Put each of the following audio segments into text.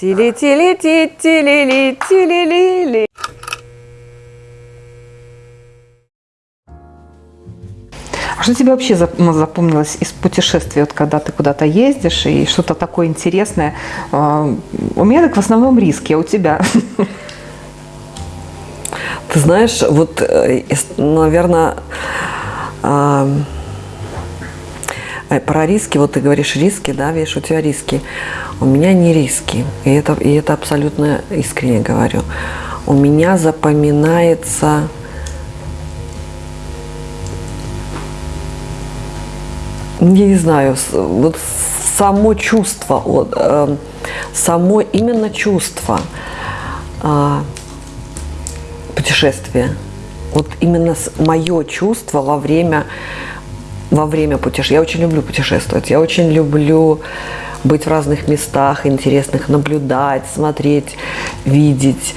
Тили-тили-ти-тили-ли-тили-ли-ли. А что тебе вообще ну, запомнилось из путешествий, вот когда ты куда-то ездишь и что-то такое интересное? А, У меня так в основном риски, а у тебя? Ты знаешь, вот, наверное, про риски, вот ты говоришь риски, да, видишь, у тебя риски. У меня не риски, и это, и это абсолютно искренне говорю. У меня запоминается не знаю, вот само чувство, вот, э, само именно чувство а, путешествия. Вот именно мое чувство во время, во время путешествия. Я очень люблю путешествовать, я очень люблю быть в разных местах интересных, наблюдать, смотреть, видеть.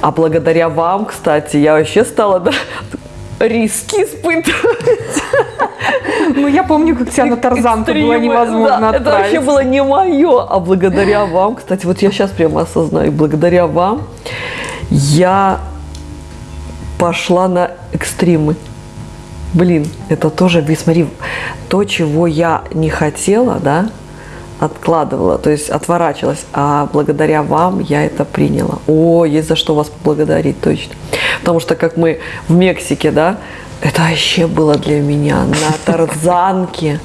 А благодаря вам, кстати, я вообще стала да, риски испытывать. Ну, я помню, как тебя на тарзанку было невозможно да, Это вообще было не мое, а благодаря вам, кстати, вот я сейчас прямо осознаю, благодаря вам я пошла на экстримы. Блин, это тоже, смотри, то, чего я не хотела, да, откладывала, то есть отворачивалась, а благодаря вам я это приняла. О, есть за что вас поблагодарить, точно. Потому что как мы в Мексике, да, это вообще было для меня на тарзанке.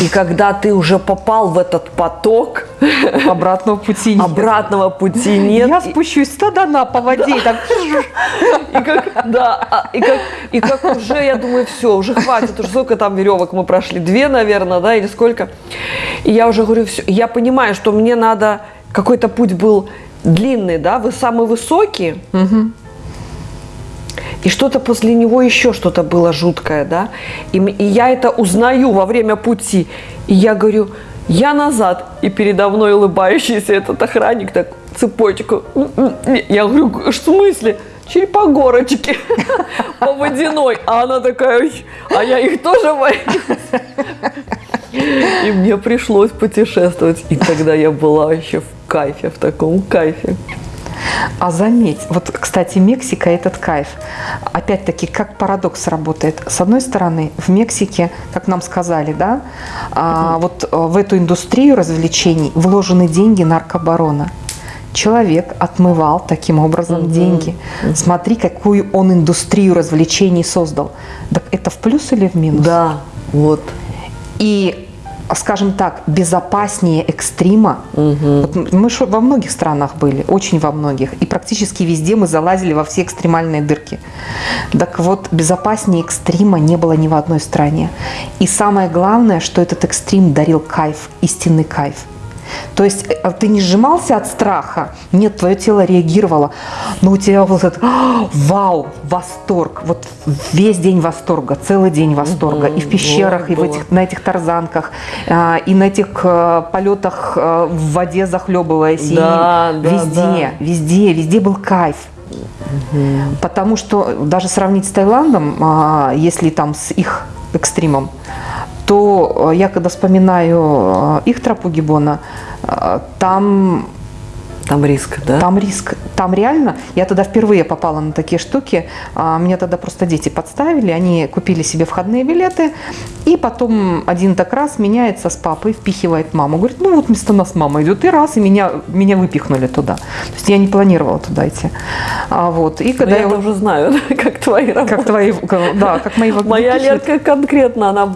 И когда ты уже попал в этот поток, Обратного пути нет. обратного пути нет. Я спущусь стадана по воде так... и как, да, а, и как, и как уже, я думаю, все, уже хватит, уже сколько там веревок мы прошли, две, наверное, да, или сколько. И я уже говорю, все, я понимаю, что мне надо, какой-то путь был длинный, да, вы самый высокий, и что-то после него еще что-то было жуткое, да, и, и я это узнаю во время пути, и я говорю, я назад, и передо мной улыбающийся этот охранник так цепочку. Я говорю, в смысле? Черепа горочки по водяной. А она такая, «Ой, а я их тоже боюсь. И мне пришлось путешествовать. И тогда я была вообще в кайфе, в таком кайфе. А заметь, вот, кстати, Мексика – этот кайф. Опять-таки, как парадокс работает. С одной стороны, в Мексике, как нам сказали, да, а, вот э, в эту индустрию развлечений вложены деньги наркобарона. Человек отмывал таким образом деньги. Смотри, какую он индустрию развлечений создал. Так это в плюс или в минус? Да, вот. И, скажем так, безопаснее экстрима. Вот мы во многих странах были, очень во многих. И практически везде мы залазили во все экстремальные дырки. Так вот, безопаснее экстрима не было ни в одной стране. И самое главное, что этот экстрим дарил кайф, истинный кайф. То есть э, ты не сжимался от страха, нет, твое тело реагировало, но у тебя был этот «А, вау, восторг, вот весь день восторга, целый день восторга, и в пещерах, и в было. этих, на этих тарзанках, а, и на этих э, полетах э, в воде захлебываясь, Да, и да, везде, везде, везде был кайф. Потому что даже сравнить с Таиландом, а, если там с их экстримом, то э, я когда вспоминаю э, их тропу Гиббона, э, там Там риск, да? там риск, там реально, я тогда впервые попала на такие штуки, а, меня тогда просто дети подставили, они купили себе входные билеты, и потом один так раз меняется с папой, впихивает маму, говорит, ну вот вместо нас мама идет, и раз, и меня, меня выпихнули туда. То есть я не планировала туда идти. А, вот, и Да когда я я, уже знаю, как твои работы. как твои, да, как мои Моя. Лерка конкретно, она,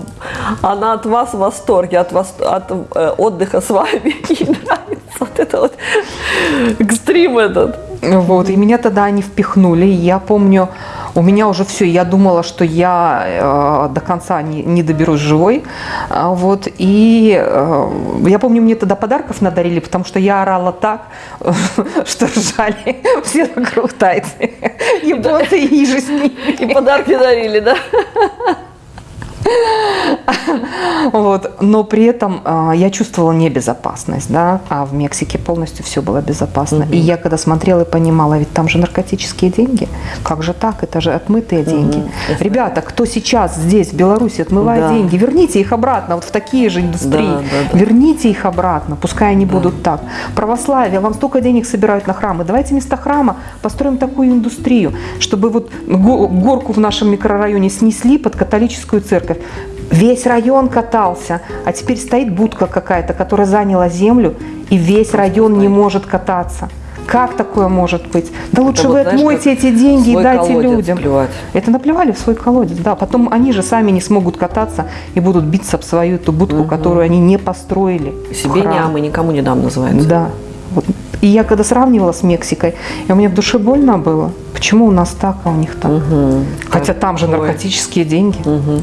она от вас в восторге, от, вас, от э, отдыха с вами. Ей нравится вот это вот экстрим этот. Вот, и меня тогда они впихнули. Я помню, у меня уже все, я думала, что я э, до конца не, не доберусь живой. А, Вот, и э, я помню, мне тогда подарков надарили, потому что я орала так, что ржали все вокруг тайцы. Японцы и же с ними. И подарки дарили, да? Вот. Но при этом а, я чувствовала небезопасность, да, а в Мексике полностью все было безопасно. И я когда смотрела и понимала, ведь там же наркотические деньги, как же так, это же отмытые деньги. Ребята, кто сейчас здесь, в Беларуси, отмывает Да. деньги, верните их обратно вот в такие же индустрии, Да, да, да. верните их обратно, пускай они будут так. Православие, вам столько денег собирают на храмы, давайте вместо храма построим такую индустрию, чтобы вот го- горку в нашем микрорайоне снесли под католическую церковь. Весь район катался, а теперь стоит будка какая-то, которая заняла землю, и весь район не может кататься. Как такое может быть? Да лучше Это вы вот, знаешь, отмойте как эти деньги и дайте людям. плевать. Это наплевали в свой колодец, да. Потом они же сами не смогут кататься и будут биться об свою эту будку, которую они не построили. Себе храм. ням и никому не дам называется. Да. Вот. И я когда сравнивала с Мексикой, и у меня в душе больно было. Почему у нас так, а у них так? Хотя там же наркотические деньги. Мгм.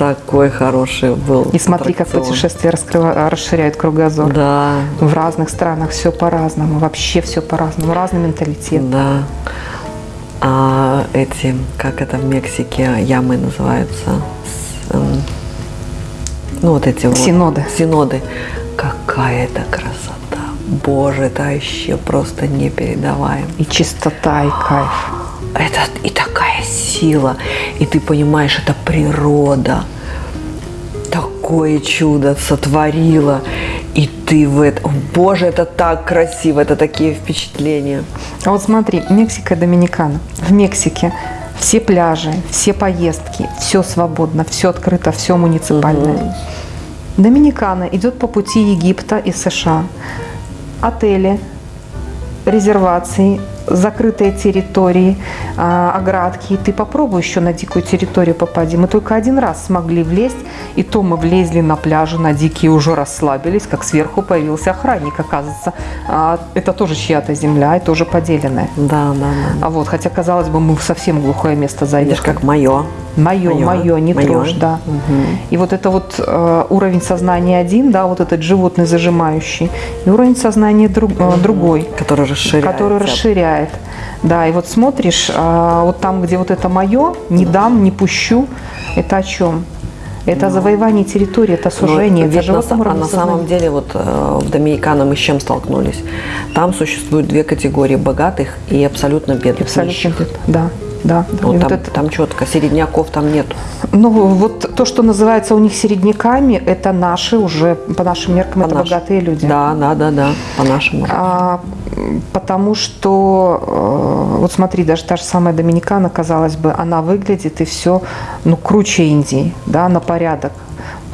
Такой хороший был. И смотри, как аттракцион. путешествия раскрыва- расширяют кругозор. Да, В разных странах все по-разному, вообще все по-разному, разный менталитет. да. А эти, как это в Мексике, ямы называются? С, эм, ну, вот эти вот. Синоды. Синоды. Какая это красота. Боже, это вообще просто непередаваемо. И чистота, и кайф. Это и такая сила, и ты понимаешь, это природа такое чудо сотворила, и ты в этом, боже, это так красиво, это такие впечатления. А вот смотри, Мексика и Доминикана. В Мексике все пляжи, все поездки, все свободно, все открыто, все муниципальное. Доминикана идет по пути Египта и США. Отели, резервации, закрытые территории, а, оградки. И ты попробуй еще на дикую территорию попади. Мы только один раз смогли влезть, и то мы влезли на пляже, на дикие уже расслабились, как сверху появился охранник, оказывается. А, Это тоже чья-то земля и тоже поделенная. Да, да, да. А вот, хотя, казалось бы, мы в совсем глухое место Видишь, заехали. как мое. Мое, мое, не моё. трожь, да. И вот это вот э, уровень сознания один, да, вот этот животный зажимающий, и уровень сознания друг- э, другой, Который расширяет. который расширяет. Да, и вот смотришь, а, вот там, где вот это мое, не дам, не пущу, это о чем? Это завоевание территории, это сужение, это ведь на, а на самом деле вот э, в Доминикана мы с чем столкнулись? Там существуют две категории богатых и абсолютно бедных. Абсолютно, нищих. да, да. Вот И вот там, это- там четко, середняков там нету. Ну, вот то, что называется у них середняками, это наши уже, по нашим меркам, это По-нашему. богатые люди. Да, да, да, да, по-нашему. А, м, потому что, э, вот смотри, даже та же самая Доминикана, казалось бы, она выглядит и все, ну, круче Индии, да, на порядок.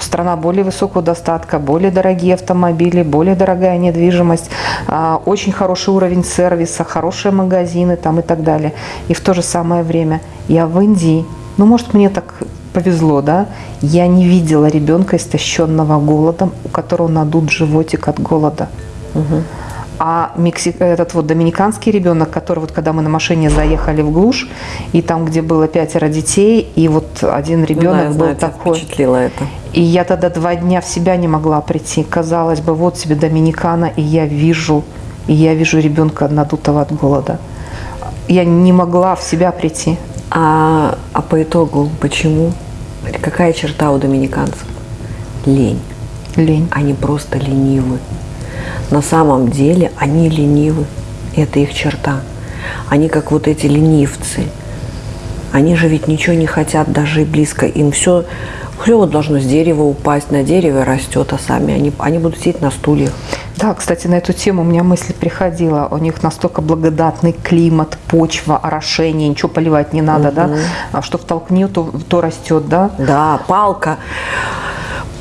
Страна более высокого достатка, более дорогие автомобили, более дорогая недвижимость, а, очень хороший уровень сервиса, хорошие магазины там и так далее. И в то же самое время я в Индии, ну, может, мне так повезло, да, я не видела ребенка, истощенного голодом, у которого надут животик от голода. А Мексик, этот вот доминиканский ребенок, который вот когда мы на машине заехали в глушь, и там, где было пятеро детей, и вот один ребенок Ну да, был знаю, такой. впечатлило это. И я тогда два дня в себя не могла прийти. Казалось бы, вот тебе Доминикана, и я вижу, и я вижу ребенка надутого от голода. Я не могла в себя прийти. А, а по итогу почему? Какая черта у доминиканцев? Лень. Лень. Они просто ленивы. На самом деле они ленивы. Это их черта. Они как вот эти ленивцы. Они же ведь ничего не хотят даже и близко. Им все, все вот должно с дерева упасть, на дереве растет, а сами они, они будут сидеть на стульях. Да, кстати, на эту тему у меня мысль приходила. У них настолько благодатный климат, почва, орошение, ничего поливать не надо, да? А что втолкни, то, то растет, да? Да, палка.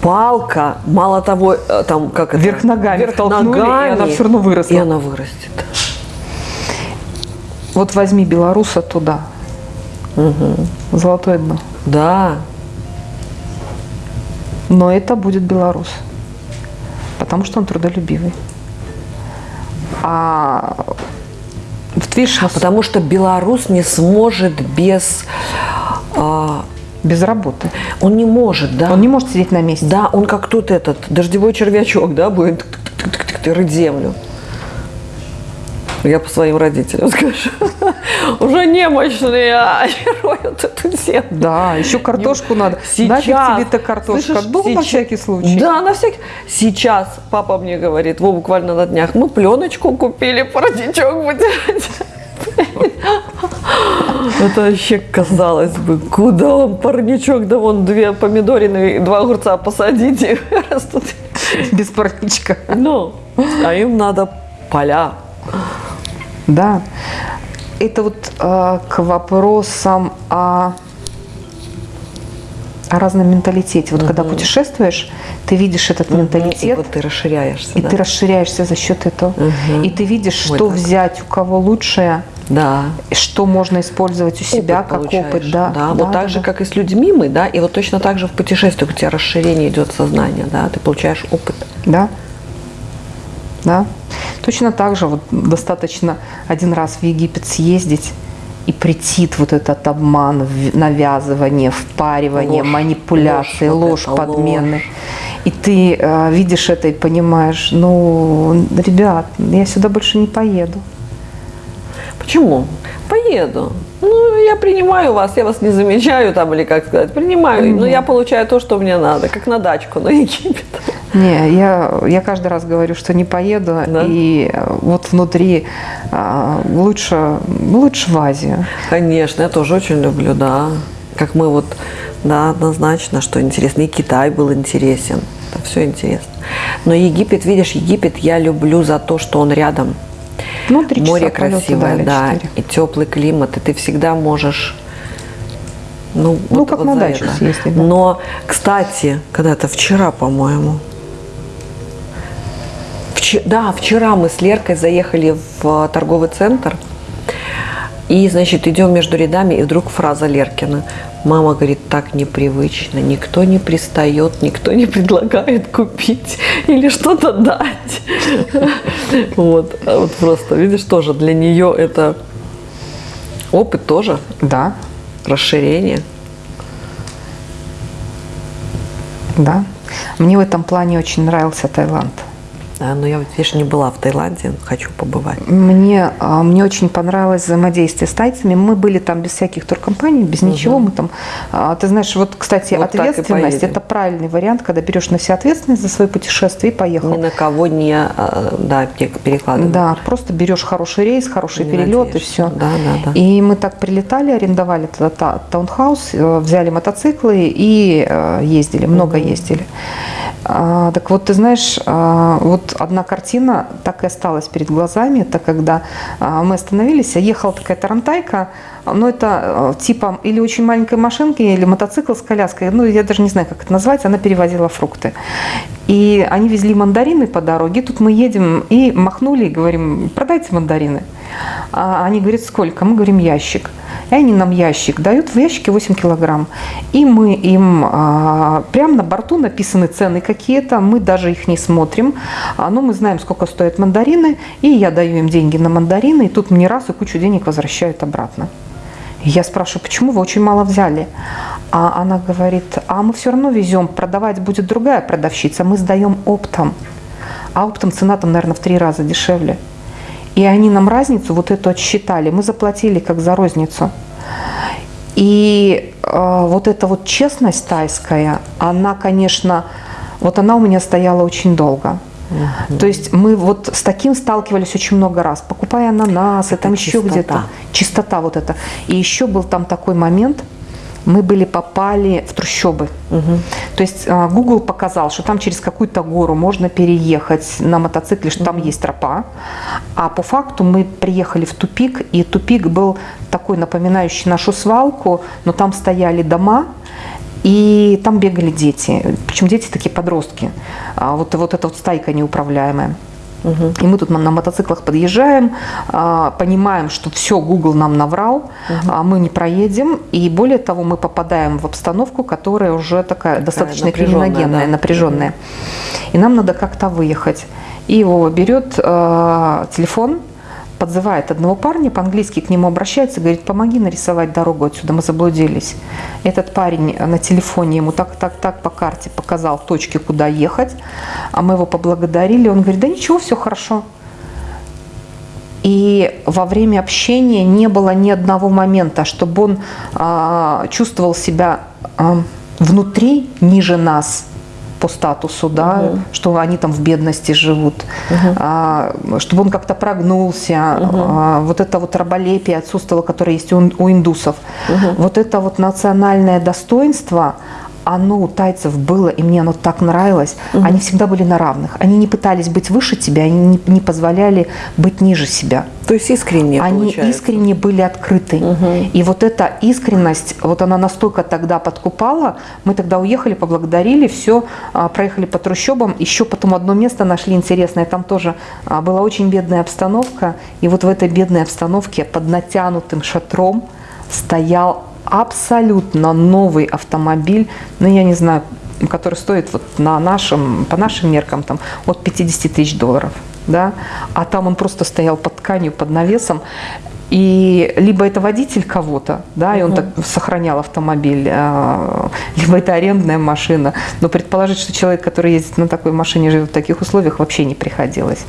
Палка, мало того, э, там как это? Вверх ногами Вверх втолкнули, и ногами, она всё равно выросла. И она вырастет. Вот возьми белоруса туда. Золотое дно. Да, Но это будет белорус. Потому что он трудолюбивый. А вот видишь, потому что белорус не сможет без... а, без работы. он не может, да? Он не может сидеть на месте. Да, он как тут этот дождевой червячок, да, будет рыть землю. Я по своим родителям скажу. Уже немощные, а роют эту землю. Да, еще картошку надо. Нафиг тебе-то картошка? слышишь, Дома на сейчас- всякий случай. Да, на всякий. Сейчас папа мне говорит, во, буквально на днях, мы пленочку купили, парадичок вытирать. Это вообще казалось бы, куда он парничок, да вон две помидорины и два огурца посадите, растут. Без парничка. Ну, а им надо поля. Да. Это вот э, к вопросам о, о разном менталитете. Вот когда путешествуешь, ты видишь этот И менталитет, вот ты расширяешься. и да. ты расширяешься за счет этого. Мгм. И ты видишь, что так. взять у кого лучшее, Да. что можно использовать у себя Опыт как получаешь. опыт. Да, да, вот так да, же, да. как и с людьми мы, да, и вот точно так же в путешествиях у тебя расширение идет сознания, да, ты получаешь опыт. Да. Да. Точно так же вот достаточно один раз в Египет съездить и претит вот этот обман, навязывание, впаривание, Ложь. манипуляции, Ложь, ложь, подмены. ложь. И ты э, видишь это и понимаешь, ну, ребят, я сюда больше не поеду. Почему? Поеду. Ну, я принимаю вас, я вас не замечаю там, или как сказать, принимаю, но я получаю то, что мне надо, как на дачку на Египет. Не, я, я каждый раз говорю, что не поеду, Да? и э, вот внутри а, лучше, лучше в Азию. Конечно, я тоже очень люблю, да. Как мы вот, да, однозначно, что интересно. И Китай был интересен. Это все интересно. Но Египет, видишь, Египет я люблю за то, что он рядом. Ну, три Море красивое, да, четыре. и теплый климат, и ты всегда можешь. Ну, Ну, как на за дачу съездить, да. Но, кстати, когда-то вчера, по-моему, да, вчера мы с Леркой заехали в э, торговый центр, и, значит, идем между рядами, и вдруг фраза Леркина. Мама говорит, так непривычно, никто не пристает, никто не предлагает купить или что-то дать. Вот, А вот просто, видишь, тоже для нее это опыт тоже, Да, расширение. да. Мне в этом плане очень нравился Таиланд. Да, но я, вот, видишь, не была в Таиланде, хочу побывать. Мне, а, мне очень понравилось взаимодействие с тайцами. Мы были там без всяких туркомпаний, без ничего. Мы там, а, ты знаешь, вот, кстати, Вот и ответственность это правильный вариант, когда берешь на себя ответственность за свое путешествие и поехал. Ни на кого не а, да, пере- перекладывать. Да, просто берешь хороший рейс, хороший Не перелет и надеешься. все. Да, да, да. И мы так прилетали, арендовали тогда та- таунхаус, э, взяли мотоциклы и э, ездили, много ездили. А, так вот, ты знаешь, а, вот одна картина так и осталась перед глазами. Это когда а, мы остановились, а ехала такая тарантайка, ну это э, типа или очень маленькой машинки, или мотоцикл с коляской, ну я даже не знаю, как это назвать, она перевозила фрукты. И они везли мандарины по дороге, тут мы едем и махнули, и говорим, продайте мандарины. А они говорят, сколько? Мы говорим, ящик. И они нам ящик дают, в ящике 8 килограмм. И мы им а, прямо на борту написаны цены какие-то, мы даже их не смотрим, А, но мы знаем, сколько стоят мандарины, и я даю им деньги на мандарины, и тут мне раз и кучу денег возвращают обратно. Я спрашиваю, почему вы очень мало взяли? А она говорит, а мы все равно везем, продавать будет другая продавщица, мы сдаем оптом. А оптом цена там, наверное, в три раза дешевле. И они нам разницу вот эту отсчитали, мы заплатили как за розницу. И э, вот эта вот честность тайская, она, конечно, вот она у меня стояла очень долго. То есть мы вот с таким сталкивались очень много раз, покупая ананасы, Это там еще чистота. где-то. Чистота вот эта. И еще был там такой момент, мы были попали в трущобы. То есть а, Google показал, что там через какую-то гору можно переехать на мотоцикле, что там есть тропа. А по факту мы приехали в тупик, и тупик был такой напоминающий нашу свалку, но там стояли дома, и там бегали дети. Причем дети такие подростки. А вот, вот эта вот стайка неуправляемая. И мы тут на, мотоциклах подъезжаем, а, понимаем, что все, Google нам наврал, а мы не проедем. И более того, мы попадаем в обстановку, которая уже такая, достаточно напряженная, криминогенная, да. напряженная. И нам надо как-то выехать. И его берет э, телефон, подзывает одного парня, по-английски к нему обращается, говорит, помоги нарисовать дорогу отсюда, мы заблудились. Этот парень на телефоне ему так, так, так по карте показал точки, куда ехать, а мы его поблагодарили, он говорит, да ничего, все хорошо. И во время общения не было ни одного момента, чтобы он а, чувствовал себя а, внутри ниже нас по статусу, да, Мгм. что они там в бедности живут, а, чтобы он как-то прогнулся, а, вот это вот раболепие отсутствовало, которое есть у, у индусов. Вот это вот национальное достоинство, оно у тайцев было, и мне оно так нравилось. Они всегда были на равных. Они не пытались быть выше тебя, они не, не позволяли быть ниже себя. То есть искренне Они получается. искренне были открыты. И вот эта искренность, вот она настолько тогда подкупала, мы тогда уехали, поблагодарили, все, проехали по трущобам, еще потом одно место нашли интересное, там тоже а, была очень бедная обстановка, и вот в этой бедной обстановке под натянутым шатром стоял абсолютно новый автомобиль, ну я не знаю, который стоит вот на нашем, по нашим меркам там от 50 тысяч долларов да, а там он просто стоял под тканью, под навесом, и либо это водитель кого-то, да, и он так сохранял автомобиль, а, либо это арендная машина. Но предположить, что человек, который ездит на такой машине, живет в таких условиях, вообще не приходилось.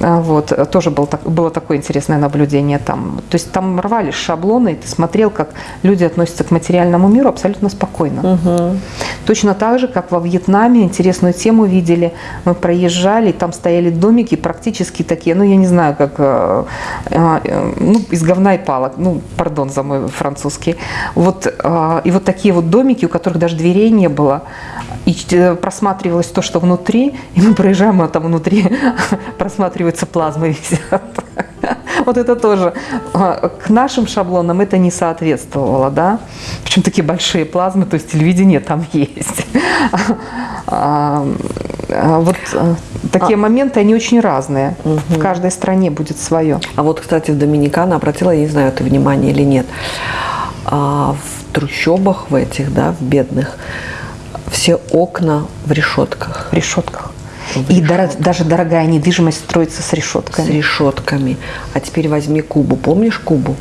А, Вот, тоже был, так- было такое интересное наблюдение там. То есть там рвались шаблоны, и ты смотрел, как люди относятся к материальному миру абсолютно спокойно. Точно так же, как во Вьетнаме, интересную тему видели, мы проезжали, там стояли домики практически такие, ну я не знаю, как э, э, ну, из говна и палок, ну, пардон за мой французский. Вот, э, и вот такие вот домики, у которых даже дверей не было, и э, просматривалось то, что внутри, и мы проезжаем, а там внутри просматриваются плазмы висят. Вот это тоже а, к нашим шаблонам это не соответствовало, да. Причем такие большие плазмы, то есть телевидение там есть. А, а, Вот такие моменты, они очень разные. В каждой стране будет свое. А вот, кстати, в Доминикана обратила, я не знаю, ты внимание или нет, а в трущобах в этих, да, в бедных, все окна в решетках. В решетках. И дор- даже дорогая недвижимость строится с решетками. С решетками. А теперь возьми Кубу. Помнишь Кубу?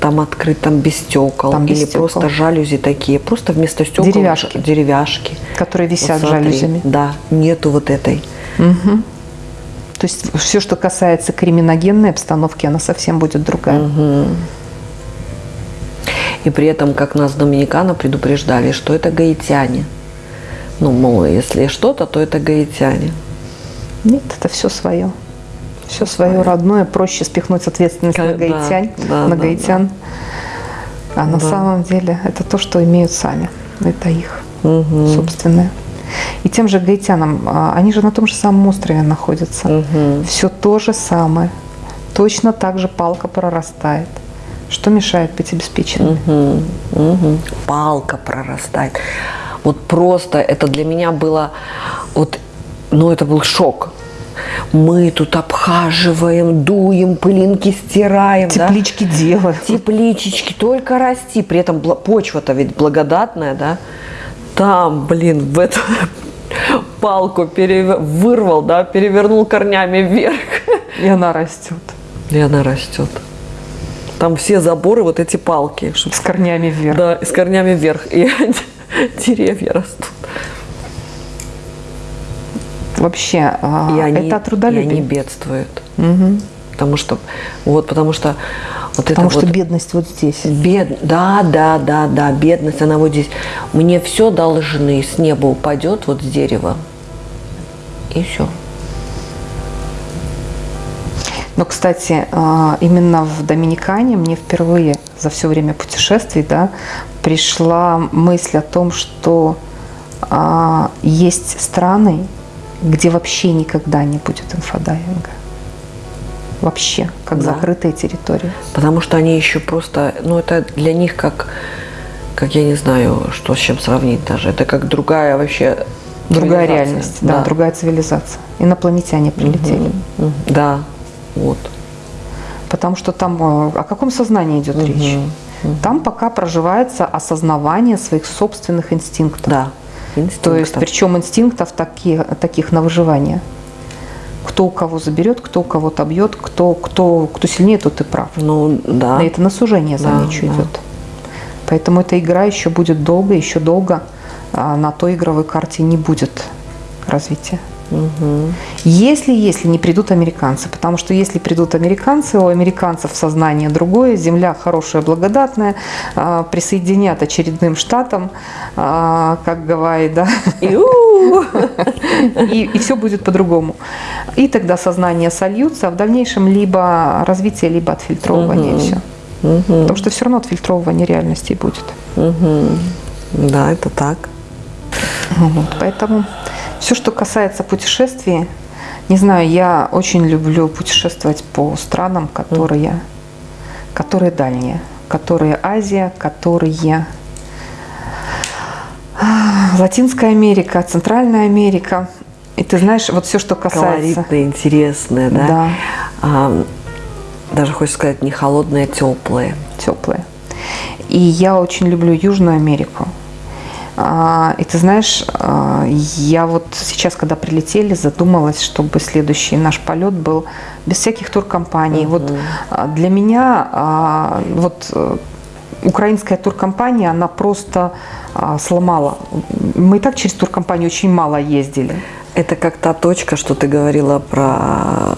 Там открыт, там без стекол. Там без или стекол. просто жалюзи такие. Просто вместо стекол Деревяшки. деревяшки. которые висят Вот смотри, жалюзями. Да, нету вот этой. Мгм. То есть все, что касается криминогенной обстановки, она совсем будет другая. И при этом, как нас Доминикана предупреждали, что это гаитяне. Ну, мол, если что-то, то это гаитяне. Нет, это все свое. Все свое родное. Проще спихнуть ответственность на Да, гаитян. да, на да, гаитян. А на Да. самом деле это то, что имеют сами. Это их Мгм. собственное. И тем же гаитянам, а, они же на том же самом острове находятся. Мгм. Все то же самое. Точно так же палка прорастает. Что мешает быть обеспеченным? Мгм, мгм. Палка прорастает. Вот просто это для меня было, вот, ну это был шок. Мы тут обхаживаем, дуем, пылинки стираем. да? Теплички делают. Тепличечки, только расти. При этом почва-то ведь благодатная, да? Там, блин, в эту палку перевер- вырвал, да, перевернул корнями вверх. И она растет. И она растет. Там все заборы, вот эти палки, чтоб С корнями вверх. Да, с корнями вверх. И деревья растут. Вообще, а, И они, это от трудолюбия. и они бедствуют. Мгм. Потому что, вот, потому что вот Потому это что вот бедность вот здесь. бед, да, да, да, да, бедность, она вот здесь. Мне все должны, с неба упадет вот с дерева. И все. Но, кстати, а, именно в Доминикане мне впервые за все время путешествий да, пришла мысль о том, что а, есть страны, где вообще никогда не будет инфодайвинга. Вообще, как Да. закрытая территория. Потому что они еще просто, ну это для них как, как я не знаю, что с чем сравнить даже. Это как другая вообще Другая реальность, да, другая цивилизация. Инопланетяне прилетели. Мгм. Да, вот. Потому что там э, о каком сознании идет речь? Там пока проживается осознавание своих собственных инстинктов. Да. То есть, инстинктов. причем инстинктов таких, таких на выживание. Кто у кого заберет, кто у кого-то бьет, кто, кто, кто сильнее, тот и прав. Ну, да. И это на сужение, Да, замечу, да. идет. Поэтому эта игра еще будет долго, еще долго а, на той игровой карте не будет развития. Если, если не придут американцы, потому что если придут американцы, у американцев сознание другое, земля хорошая, благодатная, а, присоединят очередным штатам, а, как Гавайи, да, и, и все будет по-другому. И тогда сознание сольются, а в дальнейшем либо развитие, либо отфильтровывание, все. Потому что все равно отфильтровывание реальности будет. Да, это так. Вот, поэтому все, что касается путешествий, не знаю, я очень люблю путешествовать по странам, которые, которые дальние, которые Азия, которые а, Латинская Америка, Центральная Америка. И ты знаешь, вот все, что касается... Колоритное, интересное, да? Да. А, даже хочешь сказать, не холодное, а теплое. Теплое. И я очень люблю Южную Америку. А, и ты знаешь, а, я вот сейчас, когда прилетели, задумалась, чтобы следующий наш полет был без всяких туркомпаний. Угу. Вот а, для меня вот э, украинская туркомпания, она просто сломала. Мы и так через туркомпанию очень мало ездили. Это как та точка, что ты говорила про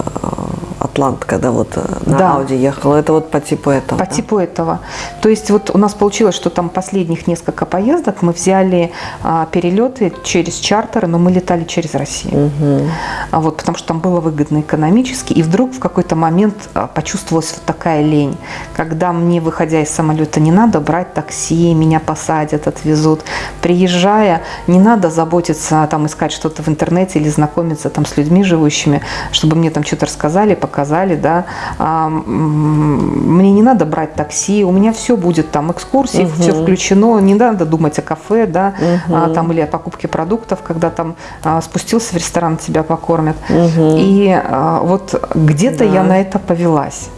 Атлант, когда вот э, на да. Ауди ехала, это вот по типу этого? По да? типу этого. То есть вот у нас получилось, что там последних несколько поездок мы взяли а, перелеты через чартеры, но мы летали через Россию. Угу. А вот, потому что там было выгодно экономически. И вдруг в какой-то момент а, почувствовалась вот такая лень, когда мне, выходя из самолета, не надо брать такси, меня посадят, отвезут. Приезжая, не надо заботиться, там искать что-то в интернете или знакомиться там с людьми живущими, чтобы мне там что-то рассказали, показали сказали, да, а, мне не надо брать такси, у меня все будет там, экскурсии, угу. все включено, не надо думать о кафе, да, угу. там или о покупке продуктов, когда там а, спустился в ресторан, тебя покормят. Угу. И вот где-то да. я на это повелась.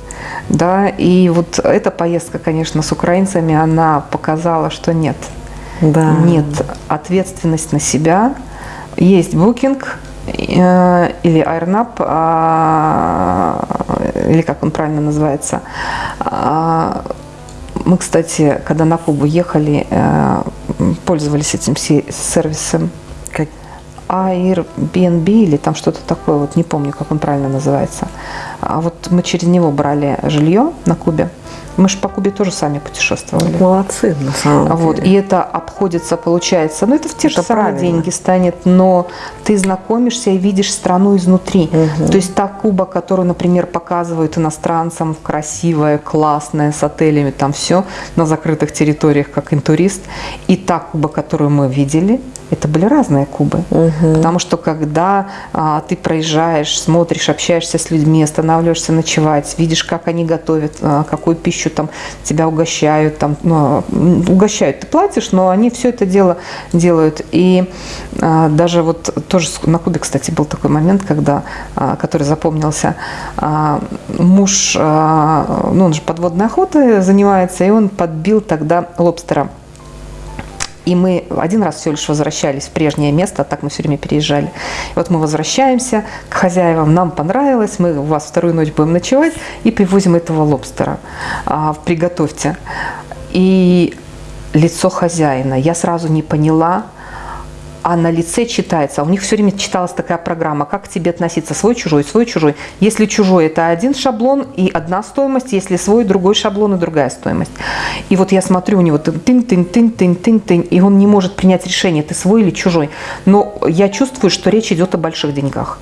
Да, и вот эта поездка, конечно, с украинцами, она показала, что нет. Да. Нет, ответственность на себя, есть букинг, или AirNap, а, или как он правильно называется. А, мы, кстати, когда на Кубу ехали, э, пользовались этим сервисом. Airbnb или там что-то такое, вот не помню, как он правильно называется. А вот мы через него брали жилье на Кубе. Мы же по Кубе тоже сами путешествовали. Молодцы, на самом деле. Вот, и это обходится, получается, ну это в те это же самые деньги станет, но ты знакомишься и видишь страну изнутри. Угу. То есть та Куба, которую, например, показывают иностранцам, красивая, классная, с отелями, там все, на закрытых территориях, как интурист, и та Куба, которую мы видели, это были разные Кубы. Угу. Потому что когда а, ты проезжаешь, смотришь, общаешься с людьми, останавливаешься ночевать, видишь, как они готовят, а, какую пищу там тебя угощают, там, ну, угощают, ты платишь, но они все это дело делают. И а, даже вот тоже на Кубе, кстати, был такой момент, когда, а, который запомнился, а, муж, а, ну он же подводной охотой занимается, и он подбил тогда лобстера. И мы один раз все лишь возвращались в прежнее место, а так мы все время переезжали. И вот мы возвращаемся к хозяевам, нам понравилось, мы у вас вторую ночь будем ночевать и привозим этого лобстера. А, приготовьте. И лицо хозяина. Я сразу не поняла, а на лице читается. У них все время читалась такая программа, как к тебе относиться, свой, чужой, свой, чужой. Если чужой, это один шаблон и одна стоимость, если свой, другой шаблон и другая стоимость. И вот я смотрю, у него тын-тын-тын-тын-тын-тын, и он не может принять решение, ты свой или чужой. Но я чувствую, что речь идет о больших деньгах.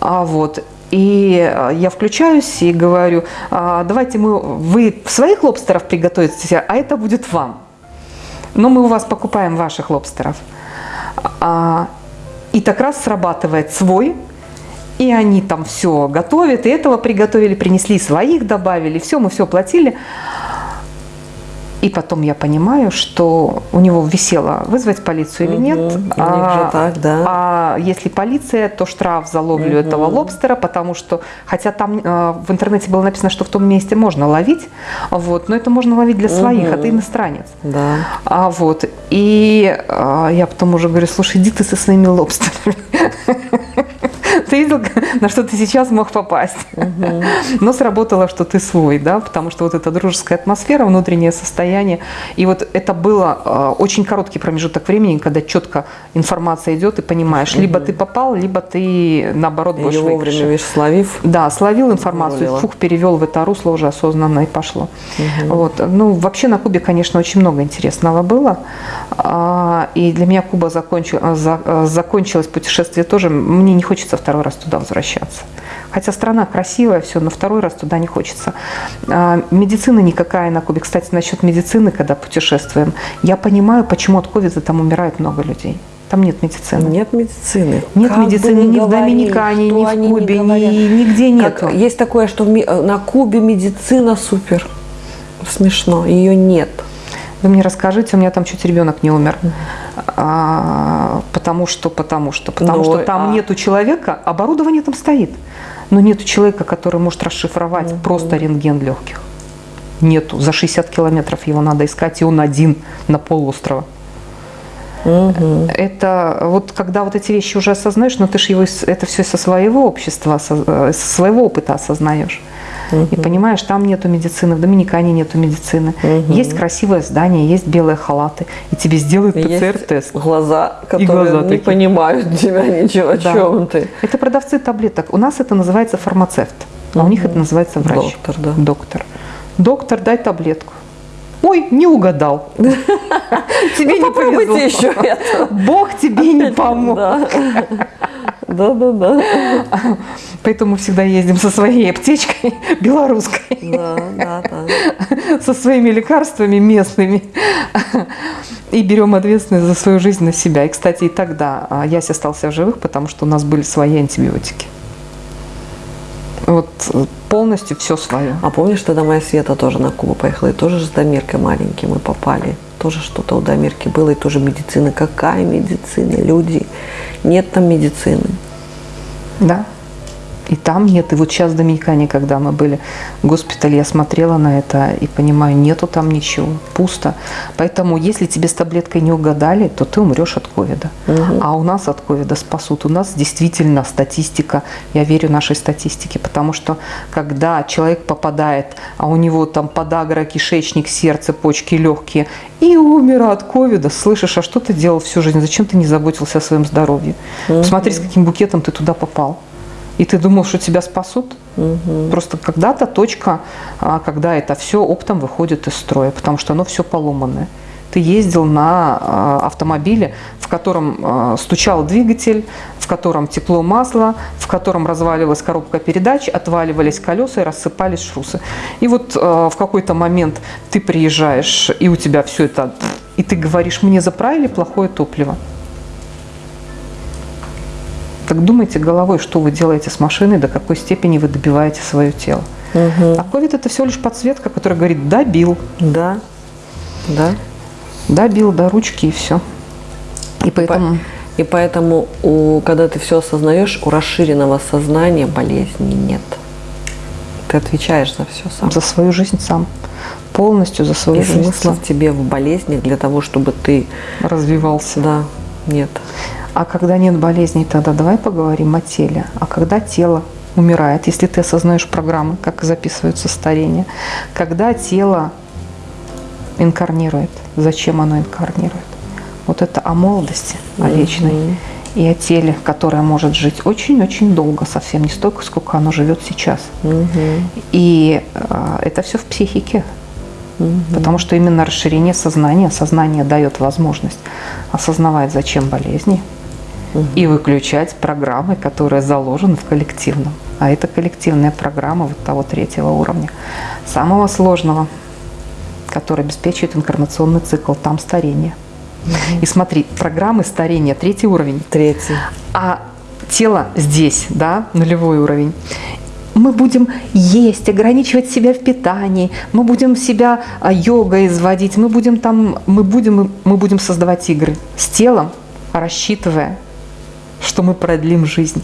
А вот, и я включаюсь и говорю, «А, давайте мы, вы своих лобстеров приготовите, а это будет вам. Но мы у вас покупаем ваших лобстеров. А, и так раз срабатывает свой, и они там все готовят, и этого приготовили, принесли своих, добавили, все, мы все платили. И потом я понимаю, что у него висело вызвать полицию или нет. Угу, а, так, да. а если полиция, то штраф за ловлю угу. этого лобстера, потому что, хотя там э, в интернете было написано, что в том месте можно ловить, вот, но это можно ловить для своих, угу. а ты иностранец. Да. А, вот, и а, я потом уже говорю, слушай, иди ты со своими лобстерами. Видел, на что ты сейчас мог попасть. Но сработало, что ты свой, да, потому что вот эта дружеская атмосфера, внутреннее состояние. И вот это было э, очень короткий промежуток времени, когда четко информация идет и понимаешь, либо ты попал, либо ты наоборот будешь Ее вовремя, видишь, словив. Да, словил информацию, фух, перевел в это русло уже осознанно и пошло. Вот. Ну, вообще на Кубе, конечно, очень много интересного было. А, И для меня Куба закончил- а, за- а, закончилось путешествие тоже. Мне не хочется второй раз туда возвращаться. Хотя страна красивая, все, но второй раз туда не хочется. А, Медицина никакая на Кубе. Кстати, насчет медицины, когда путешествуем, я понимаю, почему от ковида там умирает много людей. Там нет медицины. Нет медицины. Нет Как медицины ни ни в Доминикане, ни в Кубе, ни- нигде нету. есть такое, что э, на Кубе медицина супер. Смешно. Ее нет. Вы мне расскажите, у меня там чуть ребенок не умер. А, потому что, потому что, потому Ну, что там а- нету человека, оборудование там стоит, но нету человека, который может расшифровать просто рентген легких. Нету. За 60 километров его надо искать, и он один на полуострова. Это вот когда вот эти вещи уже осознаешь, но ты же его это все со своего общества, осоз- э, со своего опыта осознаешь. И понимаешь, там нету медицины, в Доминикане нету медицины. Есть красивое здание, есть белые халаты, и тебе сделают ПЦР-тест. глаза, которые глаза не такие. понимают тебя ничего, о Да. чем ты. Это продавцы таблеток. У нас это называется фармацевт, а у них это называется врач. Доктор, да. Доктор. Доктор, дай таблетку. Ой, не угадал. Тебе не Ну, Попробуйте повезло. еще это. Бог тебе не помог. Да. Да, да, да. Поэтому мы всегда ездим со своей аптечкой белорусской, Да, да, да. со своими лекарствами местными. И берем ответственность за свою жизнь на себя. И, кстати, и тогда а, Яся остался в живых, потому что у нас были свои антибиотики. Вот э, полностью все свое. А помнишь, тогда моя Света тоже на Кубу поехала, и тоже с Дамиркой маленьким мы попали. Тоже что-то у Дамирки было, и тоже медицина. Какая медицина, люди? Нет там медицины. Да. И там нет. И вот сейчас в Доминикане, когда мы были в госпитале, я смотрела на это и понимаю, нету там ничего, пусто. Поэтому, если тебе с таблеткой не угадали, то ты умрешь от ковида. А у нас от ковида спасут. У нас действительно статистика, я верю нашей статистике, потому что когда человек попадает, а у него там подагра, кишечник, сердце, почки, легкие, и умер от ковида, слышишь, а что ты делал всю жизнь? Зачем ты не заботился о своем здоровье? Посмотри, с каким букетом ты туда попал. И ты думал, что тебя спасут? Просто когда-то точка, а, когда это все оптом выходит из строя, потому что оно все поломанное. Ты ездил на а, автомобиле, в котором а, стучал двигатель, в котором тепло масла, в котором разваливалась коробка передач, отваливались колеса и рассыпались шрусы. И вот в какой-то момент ты приезжаешь, и у тебя все это, и ты говоришь, мне заправили плохое топливо. Так думайте головой, что вы делаете с машиной, до какой степени вы добиваете свое тело. А ковид это всего лишь подсветка, которая говорит, да, бил, Да, да. да, бил, до ручки и все. И поэтому И поэтому, у, когда ты все осознаешь, у расширенного сознания болезни нет. Ты отвечаешь за все сам. за свою жизнь сам, полностью за свою И жизнь в тебе в болезнях для того, чтобы ты, развивался. да, нет. А когда нет болезней, тогда давай поговорим о теле. А когда тело умирает, если ты осознаешь программы, как записываются старения, когда тело инкарнирует, зачем оно инкарнирует? Вот это о молодости, о вечной и о теле, которое может жить очень-очень долго, совсем не столько, сколько оно живет сейчас. И э, это все в психике. Потому что именно расширение сознания, сознание дает возможность осознавать, зачем болезни, и выключать программы, которые заложены в коллективном. А это коллективная программа вот того третьего уровня, самого сложного, который обеспечивает инкарнационный цикл, там старение. И смотри, программы старения, третий уровень, Третий. а тело здесь, да, нулевой уровень. Мы будем есть, ограничивать себя в питании, мы будем себя а, йогой изводить, мы будем там, мы будем, мы будем создавать игры с телом, рассчитывая, что мы продлим жизнь.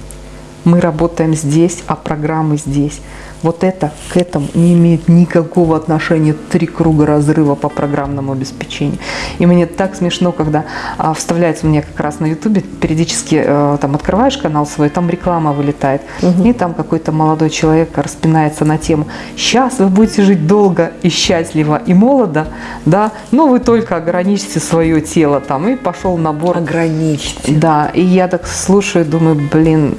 Мы работаем здесь, а программы здесь. Вот это к этому не имеет никакого отношения. Три круга разрыва по программному обеспечению. И мне так смешно, когда а, вставляется меня как раз на ютубе, периодически э, там открываешь канал свой, там реклама вылетает. И там какой-то молодой человек распинается на тему «Сейчас вы будете жить долго и счастливо и молодо, да, но вы только ограничьте свое тело там». И пошел набор Ограничьте. да, и я так слушаю, думаю, блин,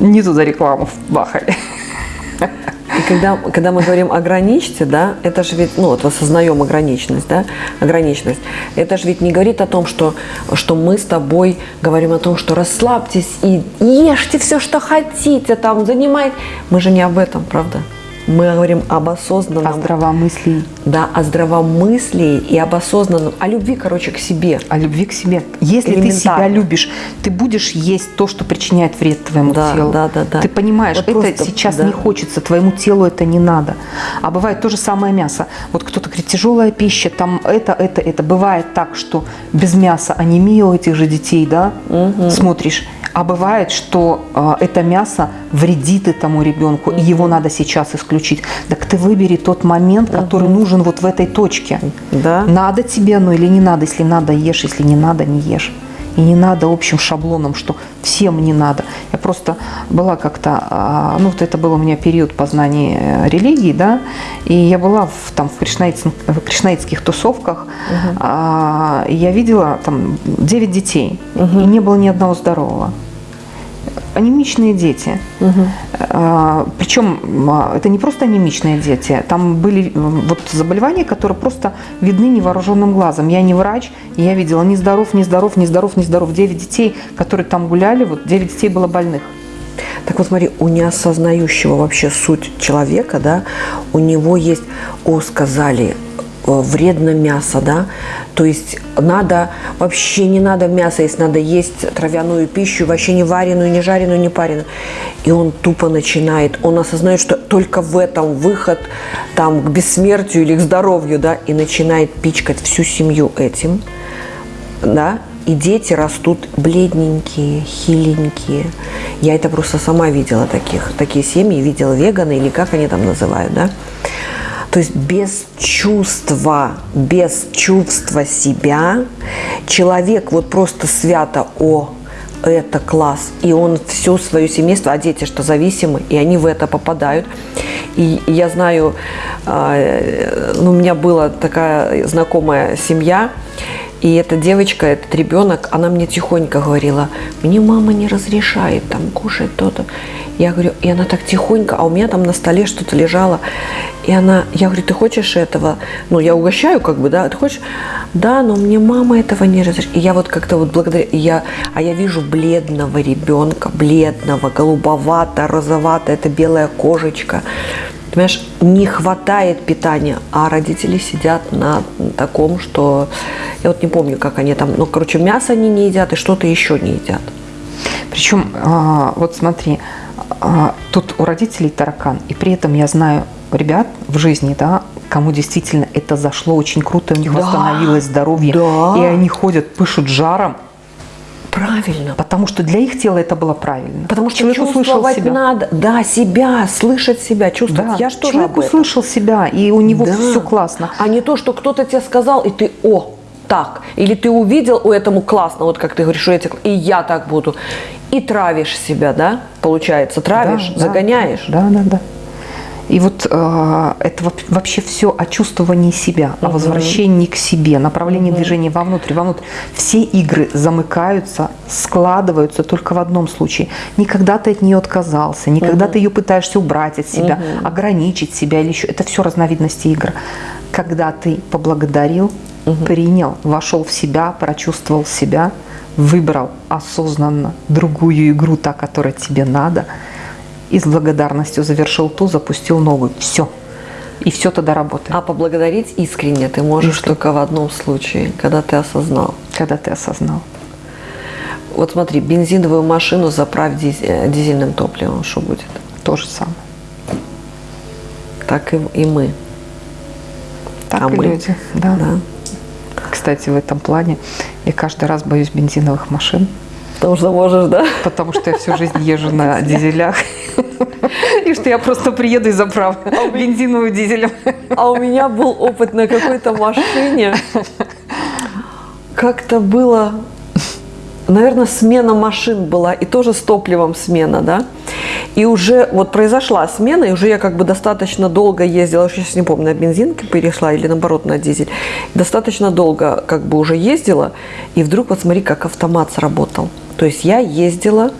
не туда рекламу бахали. Когда, когда мы говорим ограничьте, да, это же ведь, ну вот осознаем ограниченность, да, ограниченность, это же ведь не говорит о том, что, что мы с тобой говорим о том, что расслабьтесь и ешьте все, что хотите, там, занимайтесь. Мы же не об этом, правда? Мы говорим об осознанном, О здравомыслии, да, о здравомыслии и об осознанном, о любви, короче, к себе. о любви к себе. Если ты себя любишь, ты будешь есть то, что причиняет вред твоему Да, телу. да, да, да. Ты понимаешь, Вот это просто, сейчас да. не хочется, твоему телу это не надо. А бывает то же самое мясо. Вот кто-то говорит, тяжелая пища, там это, это, это. Бывает так, что без мяса анемия у этих же детей, да, смотришь. А бывает, что э, это мясо вредит этому ребенку, и его надо сейчас исключить. Так ты выбери тот момент, который нужен вот в этой точке. Да. Надо тебе оно или не надо? Если надо, ешь, если не надо, не ешь. И не надо общим шаблоном, что всем не надо. Я просто была как-то, а, ну вот это был у меня период познания э, религии, да, и я была в, там в, кришнаитс- в кришнаитских тусовках, а, и я видела там 9 детей, и не было ни одного здорового. Анемичные дети. А, Причем а, это не просто анемичные дети, там были вот заболевания, которые просто видны невооруженным глазом. Я не врач, и я видела ни здоров, ни здоров, ни здоров, ни здоров. Девять детей, которые там гуляли, вот девять детей было больных. Так вот смотри, у неосознающего вообще суть человека, да, у него есть, о, сказали, вредно мясо, да, то есть надо, вообще не надо мясо, если надо есть травяную пищу, вообще не вареную, не жареную, не пареную. И он тупо начинает, он осознает, что только в этом выход там к бессмертию или к здоровью, да, и начинает пичкать всю семью этим, да, и дети растут бледненькие, хиленькие. Я это просто сама видела таких, такие семьи, видела веганы или как они там называют, да. То есть без чувства, без чувства себя человек вот просто свято о это класс, и он все свое семейство, а дети что зависимы, и они в это попадают. И я знаю, а, ну, у меня была такая знакомая семья, и эта девочка, этот ребенок, она мне тихонько говорила, мне мама не разрешает там кушать то-то. Я говорю, и она так тихонько, а у меня там на столе что-то лежало. И она, я говорю, ты хочешь этого? Ну, я угощаю как бы, да, ты хочешь? Да, но мне мама этого не разрешает. И я вот как-то вот благодаря, я, а я вижу бледного ребенка, бледного, голубовато, розовато, это белая кожечка. Понимаешь, не хватает питания, а родители сидят на таком, что я вот не помню, как они там, ну, короче, мясо они не едят и что-то еще не едят. Причем, а, вот смотри, а, тут у родителей таракан, и при этом я знаю ребят в жизни, да, кому действительно это зашло очень круто, у них Да, восстановилось здоровье, да. и они ходят, пышут жаром, Правильно. потому что для их тела это было правильно. Потому что человек услышал себя. надо, да, себя, слышать себя, чувствовать. Да, Я что человек услышал себя, и у него Да. все классно. А не то, что кто-то тебе сказал, и ты, о, так. Или ты увидел, у этому классно, вот как ты говоришь, что эти, и я так буду. И травишь себя, да, получается, травишь, да, загоняешь. Да, да, да. И вот э, это вообще все о чувствовании себя, о возвращении к себе, направлении движения вовнутрь, вовнутрь. Все игры замыкаются, складываются только в одном случае. Никогда ты от нее отказался, никогда ты ее пытаешься убрать от себя, ограничить себя или еще. Это все разновидности игр. Когда ты поблагодарил, принял, вошел в себя, прочувствовал себя, выбрал осознанно другую игру, та, которая тебе надо, и с благодарностью завершил ту, запустил новую. Все. И все тогда работает, А поблагодарить искренне ты можешь Искренне. только в одном случае, когда ты осознал. когда ты осознал. Вот смотри, бензиновую машину заправь э, дизельным топливом, что будет? То же самое. Так и, и мы. Так А и мы? люди. Да. Да. Кстати, в этом плане я каждый раз боюсь бензиновых машин, Потому что можешь, да? потому что я всю жизнь езжу на дизелях. И что я просто приеду и заправлю бензиновую дизелем. А у меня был опыт на какой-то машине. Как-то было, наверное, смена машин была, и тоже с топливом смена, да. И уже вот произошла смена, и уже я как бы достаточно долго ездила, я сейчас не помню, на бензинке перешла или наоборот на дизель. Достаточно долго как бы уже ездила, и вдруг вот смотри, как автомат сработал. То есть я ездила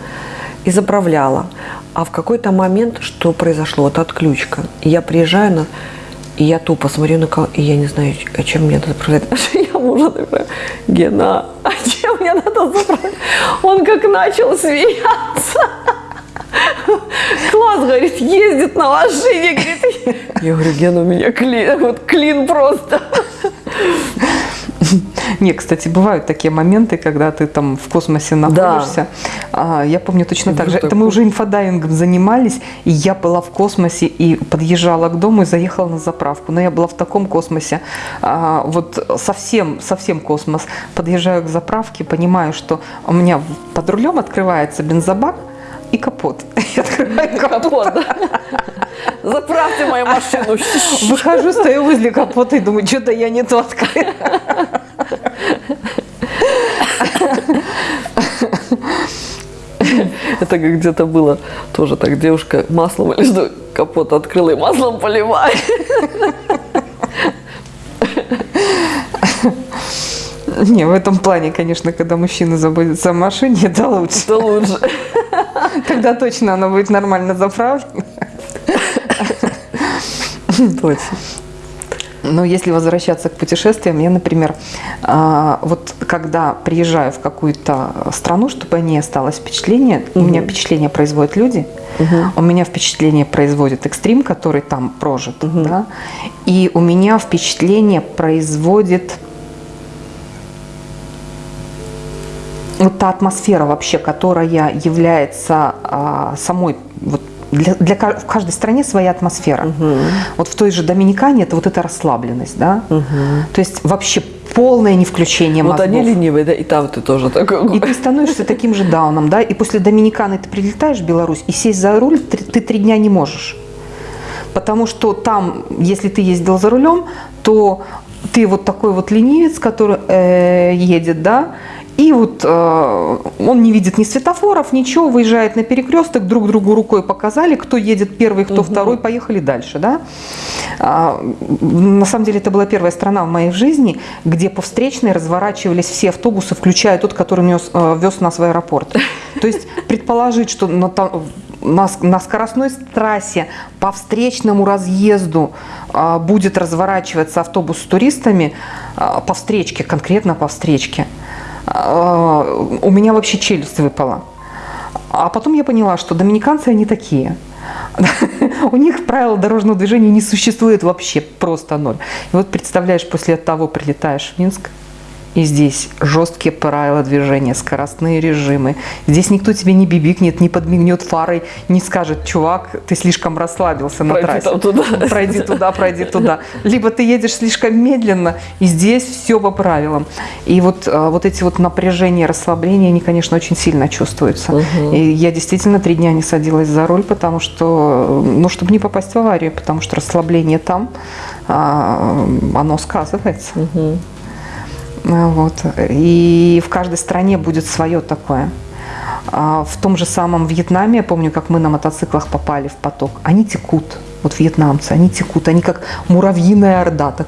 и заправляла. А в какой-то момент что произошло? Вот отключка. Я приезжаю на... И я тупо смотрю на кого, и я не знаю, а чем мне надо заправлять. Я мужа такая, Гена, а чем мне надо заправлять? Он как начал смеяться. Класс, говорит, ездит на машине, говорит. Я говорю, Гена, у меня клин, вот клин просто. Не, кстати, бывают такие моменты, когда ты там в космосе находишься. Да. Я помню точно так же. Это мы уже инфодайвингом занимались, и я была в космосе и подъезжала к дому и заехала на заправку. Но я была в таком космосе, а, вот совсем, совсем космос. Подъезжаю к заправке, понимаю, что у меня под рулем открывается бензобак, и капот. Я открываю капот. Заправьте мою машину. Выхожу, стою возле капота и думаю, что-то я не то открыла. Это как где-то было тоже так, девушка маслом или что, капот открыла и маслом поливает. Не, в этом плане, конечно, когда мужчина заботится о машине, это лучше. Это лучше. Тогда точно она будет нормально заправлена. Точно. Но если возвращаться к путешествиям, я, например, а, вот когда приезжаю в какую-то страну, чтобы о ней осталось впечатление, угу. у меня впечатление производят люди, угу. у меня впечатление производит экстрим, который там прожит, угу. да, и у меня впечатление производит вот та атмосфера вообще, которая является а, самой вот для, для в каждой стране своя атмосфера. Угу. Вот в той же Доминикане это вот эта расслабленность, да. Угу. То есть вообще полное не включение мозгов. Вот они ленивые, да, и там ты тоже такой. И ты становишься таким же дауном, да, и после Доминиканы ты прилетаешь в Беларусь, и сесть за руль ты, ты три дня не можешь. Потому что там, если ты ездил за рулем, то ты вот такой вот ленивец, который э, едет, да, и вот э, он не видит ни светофоров, ничего, выезжает на перекресток, друг другу рукой показали, кто едет первый, кто угу. второй, поехали дальше. Да? А, на самом деле это была первая страна в моей жизни, где по встречной разворачивались все автобусы, включая тот, который нес, э, вез нас в аэропорт. То есть предположить, что на, на, на скоростной трассе по встречному разъезду а, будет разворачиваться автобус с туристами а, по встречке, конкретно по встречке – у меня вообще челюсть выпала. А потом я поняла, что доминиканцы, они такие. У них правила дорожного движения не существует вообще, просто ноль. И вот представляешь, после того прилетаешь в Минск, и здесь жесткие правила движения, скоростные режимы. Здесь никто тебе не бибикнет, не подмигнет фарой, не скажет, чувак, ты слишком расслабился на пройди трассе. Там туда. Пройди туда, пройди туда. Либо ты едешь слишком медленно, и здесь все по правилам. И вот, а, вот эти вот напряжения, расслабления, они, конечно, очень сильно чувствуются. Угу. И я действительно три дня не садилась за руль, потому что, ну, чтобы не попасть в аварию, потому что расслабление там, а, оно сказывается. Угу. Вот. И в каждой стране будет свое такое. А в том же самом Вьетнаме, я помню, как мы на мотоциклах попали в поток, они текут, вот вьетнамцы, они текут, они как муравьиная орда. Так.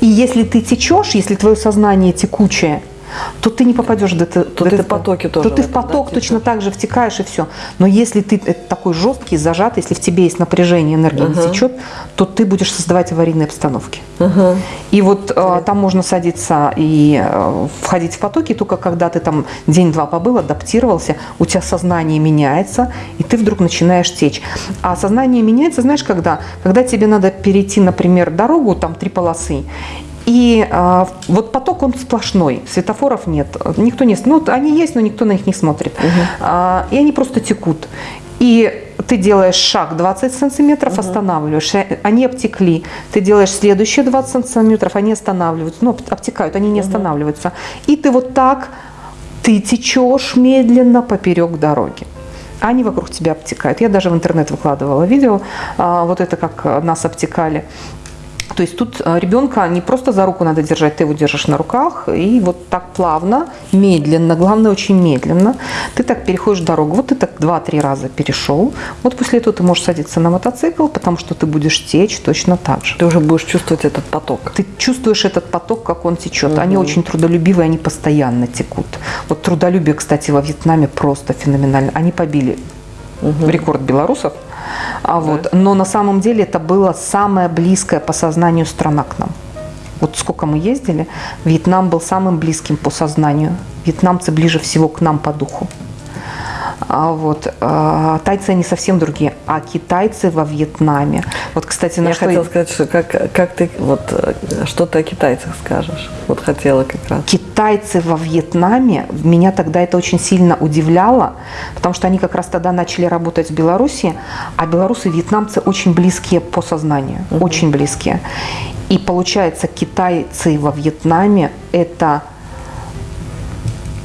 И если ты течешь, если твое сознание текучее – то ты не попадешь до, то до ты в потоке тоже. То ты в поток да, точно так же втекаешь и все. Но если ты такой жесткий, зажатый, если в тебе есть напряжение, энергия uh-huh. не течет, то ты будешь создавать аварийные обстановки. Uh-huh. И вот э, там можно садиться и э, входить в потоки, только когда ты там день-два побыл, адаптировался, у тебя сознание меняется, и ты вдруг начинаешь течь. А сознание меняется, знаешь, когда? Когда тебе надо перейти, например, дорогу, там три полосы, и а, вот поток он сплошной, светофоров нет, никто не, ну они есть, но никто на них не смотрит, угу. а, и они просто текут. И ты делаешь шаг 20 сантиметров, угу. останавливаешь, они обтекли. Ты делаешь следующие 20 сантиметров, они останавливаются, ну обтекают, они не угу. останавливаются. И ты вот так, ты течешь медленно поперек дороги. они вокруг тебя обтекают. Я даже в интернет выкладывала видео, а, вот это как нас обтекали. То есть тут э, ребенка не просто за руку надо держать, ты его держишь на руках, и вот так плавно, медленно, главное очень медленно, ты так переходишь дорогу. Вот ты так два-три раза перешел, вот после этого ты можешь садиться на мотоцикл, потому что ты будешь течь точно так же. Ты уже будешь чувствовать этот поток. Ты чувствуешь этот поток, как он течет. Угу. Они очень трудолюбивые, они постоянно текут. Вот трудолюбие, кстати, во Вьетнаме просто феноменально. Они побили угу. рекорд белорусов – а вот. Но на самом деле это было самое близкое по сознанию страна к нам. Вот сколько мы ездили, Вьетнам был самым близким по сознанию. Вьетнамцы ближе всего к нам по духу. А вот, а, тайцы они совсем другие, а китайцы во Вьетнаме. Вот, кстати, на Я что... хотела сказать, что как, как ты, вот, что ты о китайцах скажешь? Вот хотела как раз. Китайцы во Вьетнаме, меня тогда это очень сильно удивляло, потому что они как раз тогда начали работать в Беларуси, а белорусы и вьетнамцы очень близкие по сознанию, угу. очень близкие. И получается, китайцы во Вьетнаме – это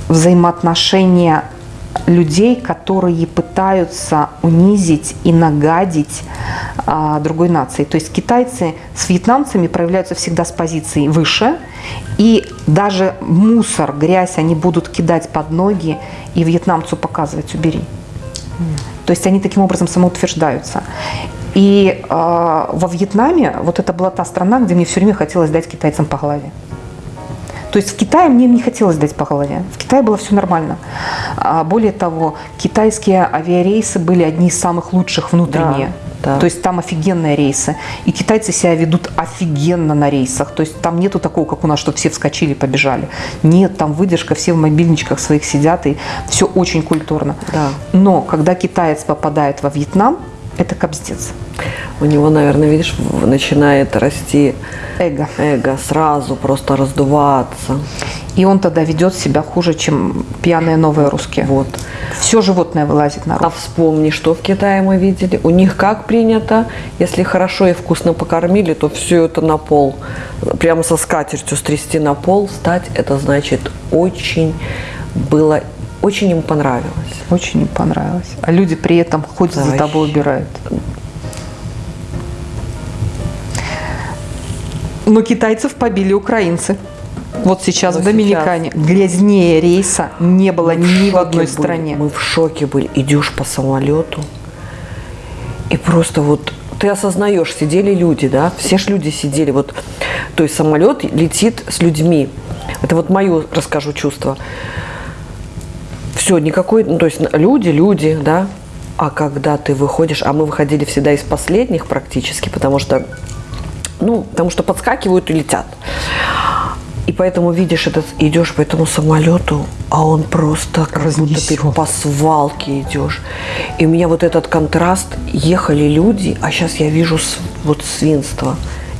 взаимоотношения людей, которые пытаются унизить и нагадить а, другой нации. То есть китайцы с вьетнамцами проявляются всегда с позиции выше, и даже мусор, грязь они будут кидать под ноги и вьетнамцу показывать «убери». То есть они таким образом самоутверждаются. И э, во Вьетнаме вот это была та страна, где мне все время хотелось дать китайцам по голове. То есть в Китае мне не хотелось дать по голове. В Китае было все нормально. А более того, китайские авиарейсы были одни из самых лучших внутренние. Да, да. То есть там офигенные рейсы. И китайцы себя ведут офигенно на рейсах. То есть там нету такого, как у нас, что все вскочили, побежали. Нет, там выдержка, все в мобильничках своих сидят, и все очень культурно. Да. Но когда китаец попадает во Вьетнам, это кобздец. У него, наверное, видишь, начинает расти эго. Эго сразу просто раздуваться. И он тогда ведет себя хуже, чем пьяные новые русские. Вот. Все животное вылазит наружу. А вспомни, что в Китае мы видели. У них как принято, если хорошо и вкусно покормили, то все это на пол. Прямо со скатертью стрясти на пол, встать, это значит очень было очень им понравилось. Очень им понравилось. А люди при этом ходят да, за тобой убирают. Но китайцев побили украинцы. Вот сейчас Но в Доминикане сейчас... грязнее рейса не было мы ни в, в одной были. стране. Мы в шоке были. Идешь по самолету, и просто вот ты осознаешь, сидели люди, да, все ж люди сидели. Вот, то есть самолет летит с людьми. Это вот мое, расскажу, чувство. Все, никакой, ну, то есть люди, люди, да. А когда ты выходишь, а мы выходили всегда из последних практически, потому что ну, потому что подскакивают и летят. И поэтому видишь этот, идешь по этому самолету, а он просто как будто ты по свалке идешь. И у меня вот этот контраст, ехали люди, а сейчас я вижу вот свинство.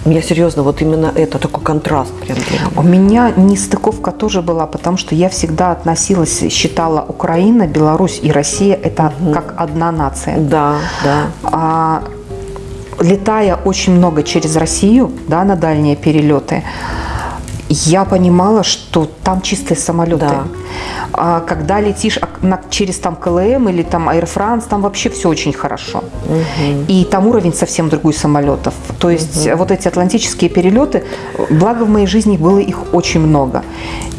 Меня серьезно, вот именно это, такой контраст прям. У меня нестыковка тоже была, потому что я всегда относилась, считала Украина, Беларусь и Россия это угу. как одна нация. Да, да. А летая очень много через Россию, да, на дальние перелеты, я понимала, что там чистые самолеты. Да. А когда летишь на, через там КЛМ или там Air France, там вообще все очень хорошо. Угу. И там уровень совсем другой самолетов. То есть угу. вот эти атлантические перелеты, благо в моей жизни было их очень много.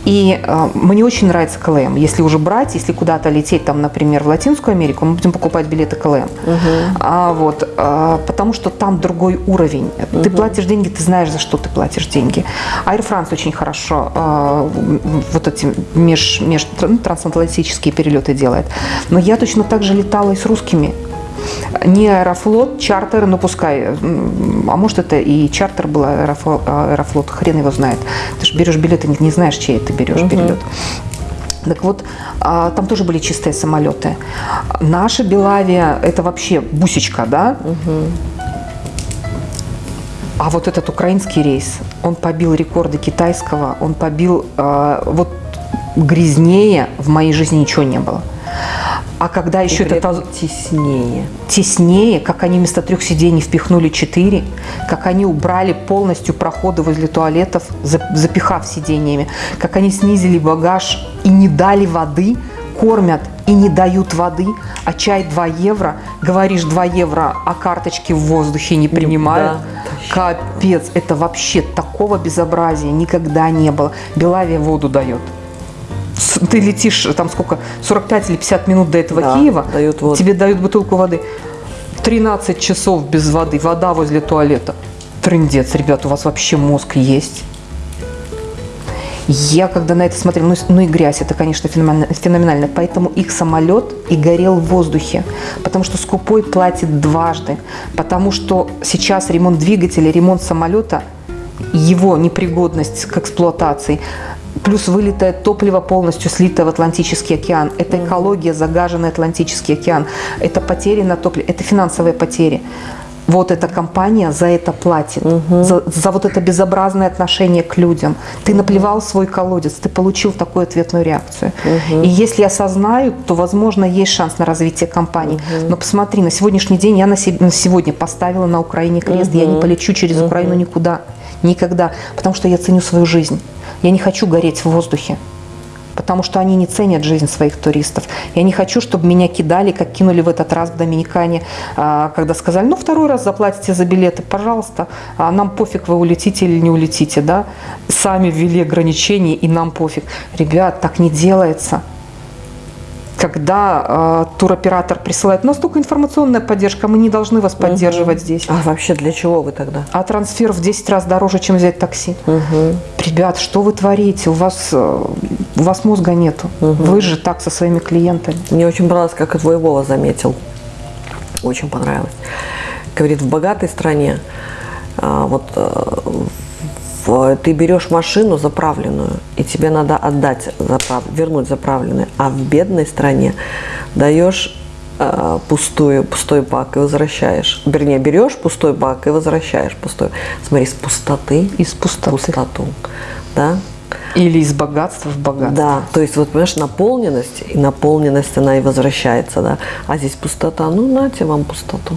И э, мне очень нравится KLM. Если уже брать, если куда-то лететь, там, например, в Латинскую Америку, мы будем покупать билеты KLM. Угу. А, вот, э, потому что там другой уровень. Угу. Ты платишь деньги, ты знаешь, за что ты платишь деньги. Air France очень хорошо э, вот эти меж, меж, ну, трансатлантические перелеты делает. Но я точно так же летала и с русскими не аэрофлот, чартер, ну пускай, а может это и чартер был, аэрофлот, аэрофлот хрен его знает. Ты же берешь билеты, не, не знаешь, чей ты берешь угу. перелет. Так вот, а, там тоже были чистые самолеты. Наша Белавия – это вообще бусечка, да? Угу. А вот этот украинский рейс, он побил рекорды китайского, он побил, э, вот грязнее в моей жизни ничего не было. А когда еще это теснее. Теснее, как они вместо трех сидений впихнули четыре, как они убрали полностью проходы возле туалетов, запихав сидениями, как они снизили багаж и не дали воды, кормят и не дают воды, а чай 2 евро, говоришь 2 евро, а карточки в воздухе не принимают. Да. Капец, это вообще такого безобразия никогда не было. Белавия воду дает. Ты летишь там сколько, 45 или 50 минут до этого Да, Киева, дают воду. тебе дают бутылку воды. 13 часов без воды, вода возле туалета. Трындец, ребят, у вас вообще мозг есть. Я когда на это смотрела, ну, ну и грязь, это, конечно, феномен- феноменально. Поэтому их самолет и горел в воздухе. Потому что скупой платит дважды. Потому что сейчас ремонт двигателя, ремонт самолета, его непригодность к эксплуатации, плюс вылитое топливо полностью слитое в Атлантический океан. Это экология, загаженный Атлантический океан. Это потери на топливе, это финансовые потери. Вот эта компания за это платит, за, за вот это безобразное отношение к людям. Ты наплевал свой колодец, ты получил такую ответную реакцию. И если осознают, то, возможно, есть шанс на развитие компании. Но посмотри, на сегодняшний день я на, се- на сегодня поставила на Украине крест, я не полечу через Украину никуда, никогда, потому что я ценю свою жизнь. Я не хочу гореть в воздухе потому что они не ценят жизнь своих туристов. Я не хочу, чтобы меня кидали, как кинули в этот раз в Доминикане, а, когда сказали, ну, второй раз заплатите за билеты, пожалуйста, а нам пофиг, вы улетите или не улетите, да? Сами ввели ограничения, и нам пофиг. Ребят, так не делается. Когда э, туроператор присылает, у нас только информационная поддержка, мы не должны вас поддерживать здесь. А вообще для чего вы тогда? А трансфер в 10 раз дороже, чем взять такси. Ребят, что вы творите? У вас, э, у вас мозга нету. Вы же так со своими клиентами. Мне очень понравилось, как и твой Вова заметил. Очень понравилось. Говорит, в богатой стране а, вот э, ты берешь машину заправленную, и тебе надо отдать, заправ- вернуть заправленную, а в бедной стране даешь э, пустую, пустой бак и возвращаешь. Вернее, берешь пустой бак и возвращаешь пустой. Смотри, с пустоты Из пустоты. пустоту. Да? Или из богатства в богатство. Да, то есть вот, понимаешь, наполненность, и наполненность, она и возвращается, да. А здесь пустота, ну, нате вам пустоту.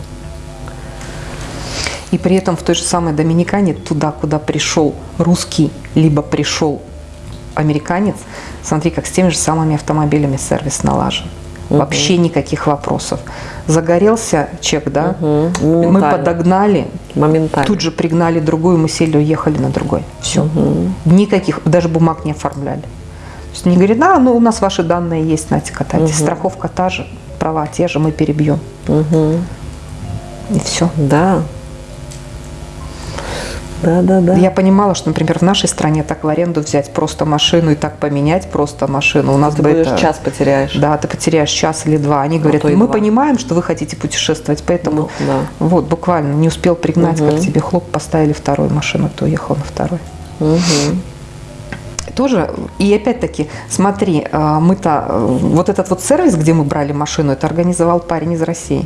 И при этом в той же самой Доминикане, туда, куда пришел русский, либо пришел американец, смотри, как с теми же самыми автомобилями сервис налажен. Вообще никаких вопросов. Загорелся чек, да? Мы Моментально. подогнали, Моментально. тут же пригнали другую, мы сели, уехали на другой. Все. Никаких, даже бумаг не оформляли. То есть не говорит, а, ну у нас ваши данные есть, знаете, катайтесь. Страховка та же, права те же, мы перебьем. И все. Да. Да, да, да. Я понимала, что, например, в нашей стране так в аренду взять просто машину и так поменять просто машину. У нас Ты бы будешь это- час потеряешь. Да, ты потеряешь час или два. Они говорят, и мы два. понимаем, что вы хотите путешествовать, поэтому Ну, да. вот буквально не успел пригнать, как тебе хлоп, поставили вторую машину, ты уехал на второй. Тоже, и опять-таки, смотри, э, мы-то, э, вот этот вот сервис, где мы брали машину, это организовал парень из России.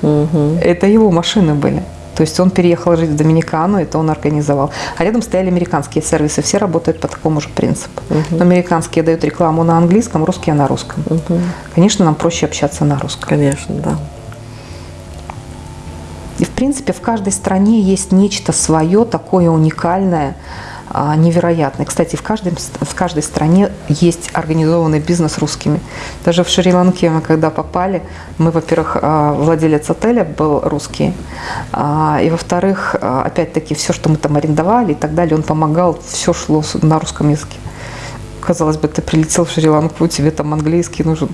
Это его машины были. То есть он переехал жить в Доминикану, это он организовал. А рядом стояли американские сервисы, все работают по такому же принципу. Но американские дают рекламу на английском, русские на русском. Конечно, нам проще общаться на русском. Конечно, да. И, в принципе, в каждой стране есть нечто свое, такое уникальное, а, невероятное. Кстати, в, каждой, в каждой стране есть организованный бизнес русскими. Даже в Шри-Ланке мы когда попали, мы, во-первых, а, владелец отеля был русский, а, и, во-вторых, а, опять-таки, все, что мы там арендовали и так далее, он помогал, все шло на русском языке. Казалось бы, ты прилетел в Шри-Ланку, тебе там английский нужен.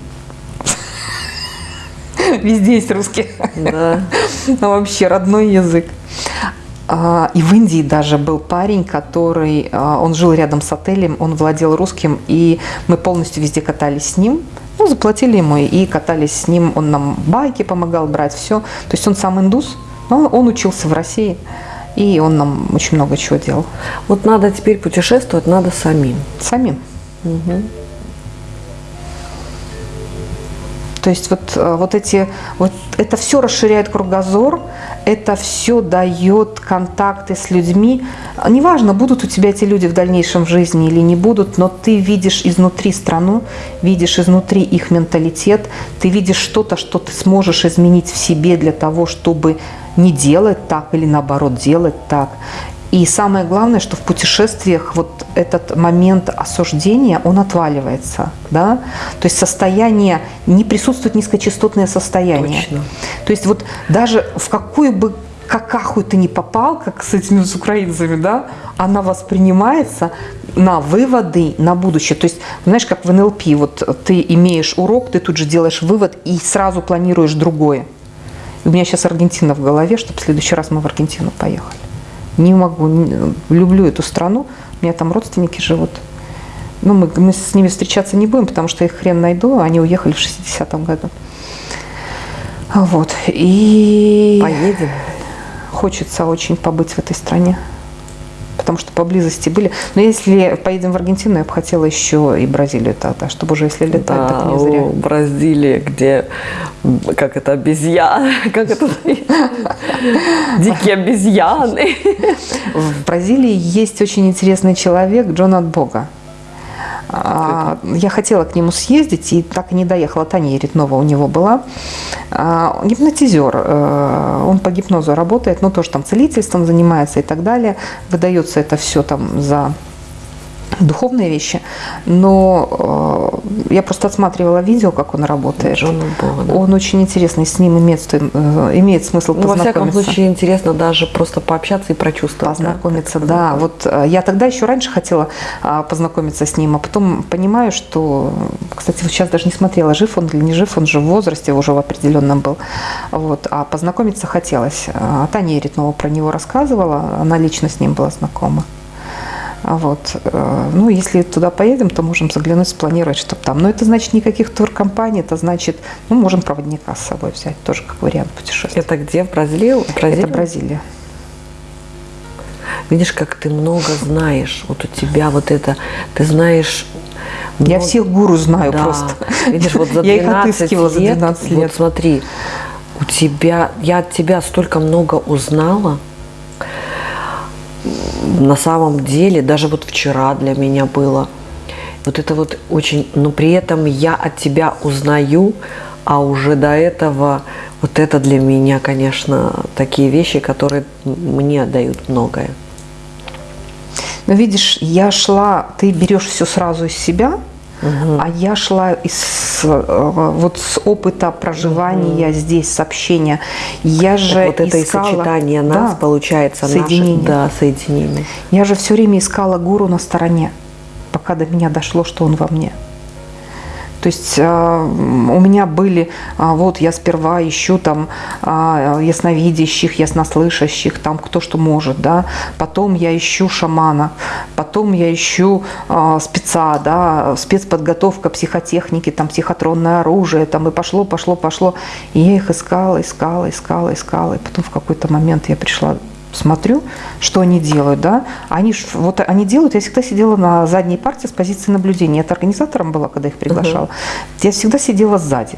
Везде есть русский. Да. Ну, вообще родной язык. А, И в Индии даже был парень, который, а, он жил рядом с отелем, он владел русским, и мы полностью везде катались с ним. Ну, заплатили ему и катались с ним. Он нам байки помогал брать, все. То есть он сам индус, но он учился в России, и он нам очень много чего делал. Вот надо теперь путешествовать, надо самим. Самим. То есть вот, э, вот эти, вот это все расширяет кругозор, это все дает контакты с людьми. Неважно, будут у тебя эти люди в дальнейшем в жизни или не будут, но ты видишь изнутри страну, видишь изнутри их менталитет, ты видишь что-то, что ты сможешь изменить в себе для того, чтобы не делать так или наоборот делать так. И самое главное, что в путешествиях вот этот момент осуждения, он отваливается. Да? То есть состояние, не присутствует низкочастотное состояние. Точно. То есть вот даже в какую бы какаху ты не попал, как с этими с украинцами, да, она воспринимается на выводы на будущее. То есть, знаешь, как в НЛП, вот ты имеешь урок, ты тут же делаешь вывод и сразу планируешь другое. У меня сейчас Аргентина в голове, чтобы в следующий раз мы в Аргентину поехали. Не могу, не- люблю эту страну, у меня там родственники живут. Ну, мы, мы с ними встречаться не будем, потому что я их хрен найду, они уехали в 60-м году. Вот. И Поедем. хочется очень побыть в этой стране. Потому что поблизости были. Но если поедем в Аргентину, я бы хотела еще и Бразилию тогда, чтобы уже если летать, так Да, не зря. о, Бразилия, где, как это, обезьяны, как это, дикие обезьяны. В Бразилии есть очень интересный человек Джон от Бога. А, Я хотела к нему съездить и так и не доехала. Таня Ретнова у него была. А, Гипнотизер. э, Он по гипнозу работает, ну тоже там целительством занимается и так далее. Выдается это все там за духовные вещи. Но э, я просто отсматривала видео, как он работает. Бога, да. Он очень интересный, с ним имеет, э, имеет смысл Ну, во всяком познакомиться. случае, интересно даже просто пообщаться и прочувствовать. да. Познакомиться, да. Вот э, я тогда еще раньше хотела а, познакомиться с ним, а потом понимаю, что, кстати, вот сейчас даже не смотрела, жив он или не жив, он же в возрасте уже в определенном был. Вот, а познакомиться хотелось. А Таня Еритнова про него рассказывала, она лично с ним была знакома. А Вот. э, Ну, если туда поедем, то можем заглянуть, спланировать, чтобы там. Но это значит никаких туркомпаний, это значит, ну, можем проводника с собой взять, тоже как вариант путешествия. Это где? В Бразилии? Бразилия? Это Бразилия. Видишь, как ты много знаешь. Вот у тебя вот это, ты знаешь... Я много- всех гуру знаю Да. просто. Видишь, вот за 12 Я их отыскивала за лет, 12 Вот лет. смотри, у тебя, я от тебя столько много узнала. На самом деле, даже вот вчера для меня было. Вот это вот очень, но при этом я от тебя узнаю, а уже до этого вот это для меня, конечно, такие вещи, которые мне дают многое. Но видишь, я шла, ты берешь все сразу из себя, а я шла из э, вот с опыта проживания здесь, с общения. Я же Так вот это искала, и сочетание нас, Да, получается, соединение. наше, да, соединение. Я же все время искала гуру на стороне, пока до меня дошло, что он во мне. То есть э, у меня были, а, вот я сперва ищу там а, ясновидящих, яснослышащих, там кто что может, да, потом я ищу шамана, потом я ищу спеца, да, спецподготовка психотехники, там психотронное оружие, там и пошло, пошло, пошло. И я их искала, искала, искала, искала, и потом в какой-то момент я пришла смотрю, что они делают, да, они ж, вот они делают, я всегда сидела на задней партии с позиции наблюдения, это организатором была, когда их приглашала, я всегда сидела сзади,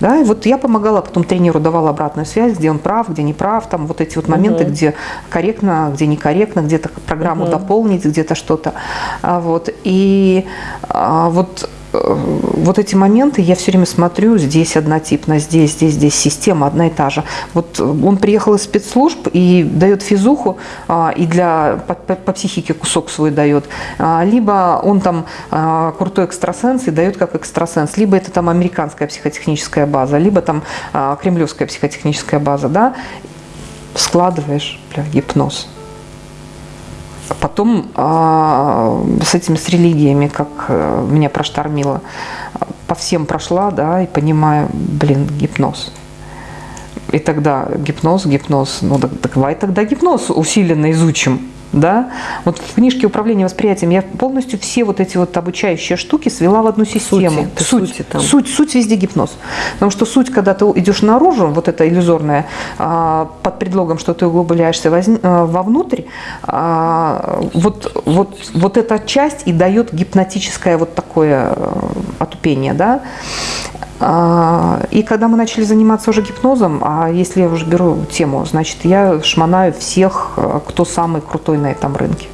да, и вот я помогала потом тренеру, давала обратную связь, где он прав, где не прав, там вот эти вот моменты, где корректно, где некорректно, где-то программу дополнить, где-то что-то, А вот, и а, вот вот эти моменты я все время смотрю, здесь однотипно, здесь, здесь, здесь система одна и та же. Вот он приехал из спецслужб и дает физуху, а, и для, по, по- по психике кусок свой дает. А, Либо он там а, крутой экстрасенс и дает как экстрасенс, либо это там американская психотехническая база, либо там кремлевская психотехническая база, да, складываешь, бля, гипноз. Потом а, с этими, с религиями, как э, меня проштормило, по всем прошла, да, и понимаю, блин, гипноз. И тогда гипноз, гипноз, ну так, давай тогда гипноз усиленно изучим. Да? Вот в книжке «Управление восприятием» я полностью все вот эти вот обучающие штуки свела в одну систему. ты суть, сути там. суть, суть везде гипноз. Потому что суть, когда ты идешь наружу, вот это иллюзорное, а, под предлогом, что ты углубляешься а, вовнутрь, а, вот, вот, вот эта часть и дает гипнотическое вот такое э, отупение, да. А, И когда мы начали заниматься уже гипнозом, а если я уже беру тему, значит, я шмонаю всех, э, кто самый крутой на этом рынке.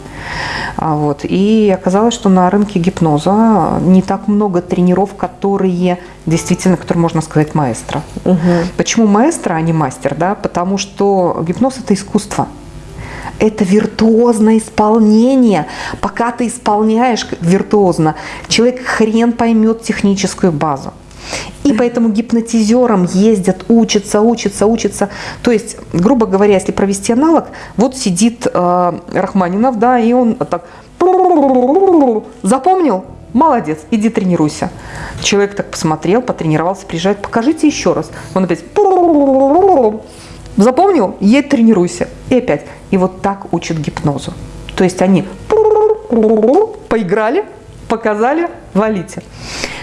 А, Вот. И оказалось, что на рынке гипноза не так много тренеров, которые действительно, которые можно сказать маэстро. Почему маэстро, а не мастер? Да? Потому что гипноз – это искусство. это виртуозное исполнение. Пока ты исполняешь виртуозно, человек хрен поймет техническую базу. И поэтому гипнотизерам ездят, учатся, учатся, учатся. То есть, грубо говоря, если провести аналог, вот сидит э, Рахманинов, да, и он так запомнил, молодец, иди тренируйся. Человек так посмотрел, потренировался, приезжает, покажите еще раз. Он опять запомнил, едь тренируйся. И опять. И вот так учат гипнозу. То есть они поиграли, показали, валите.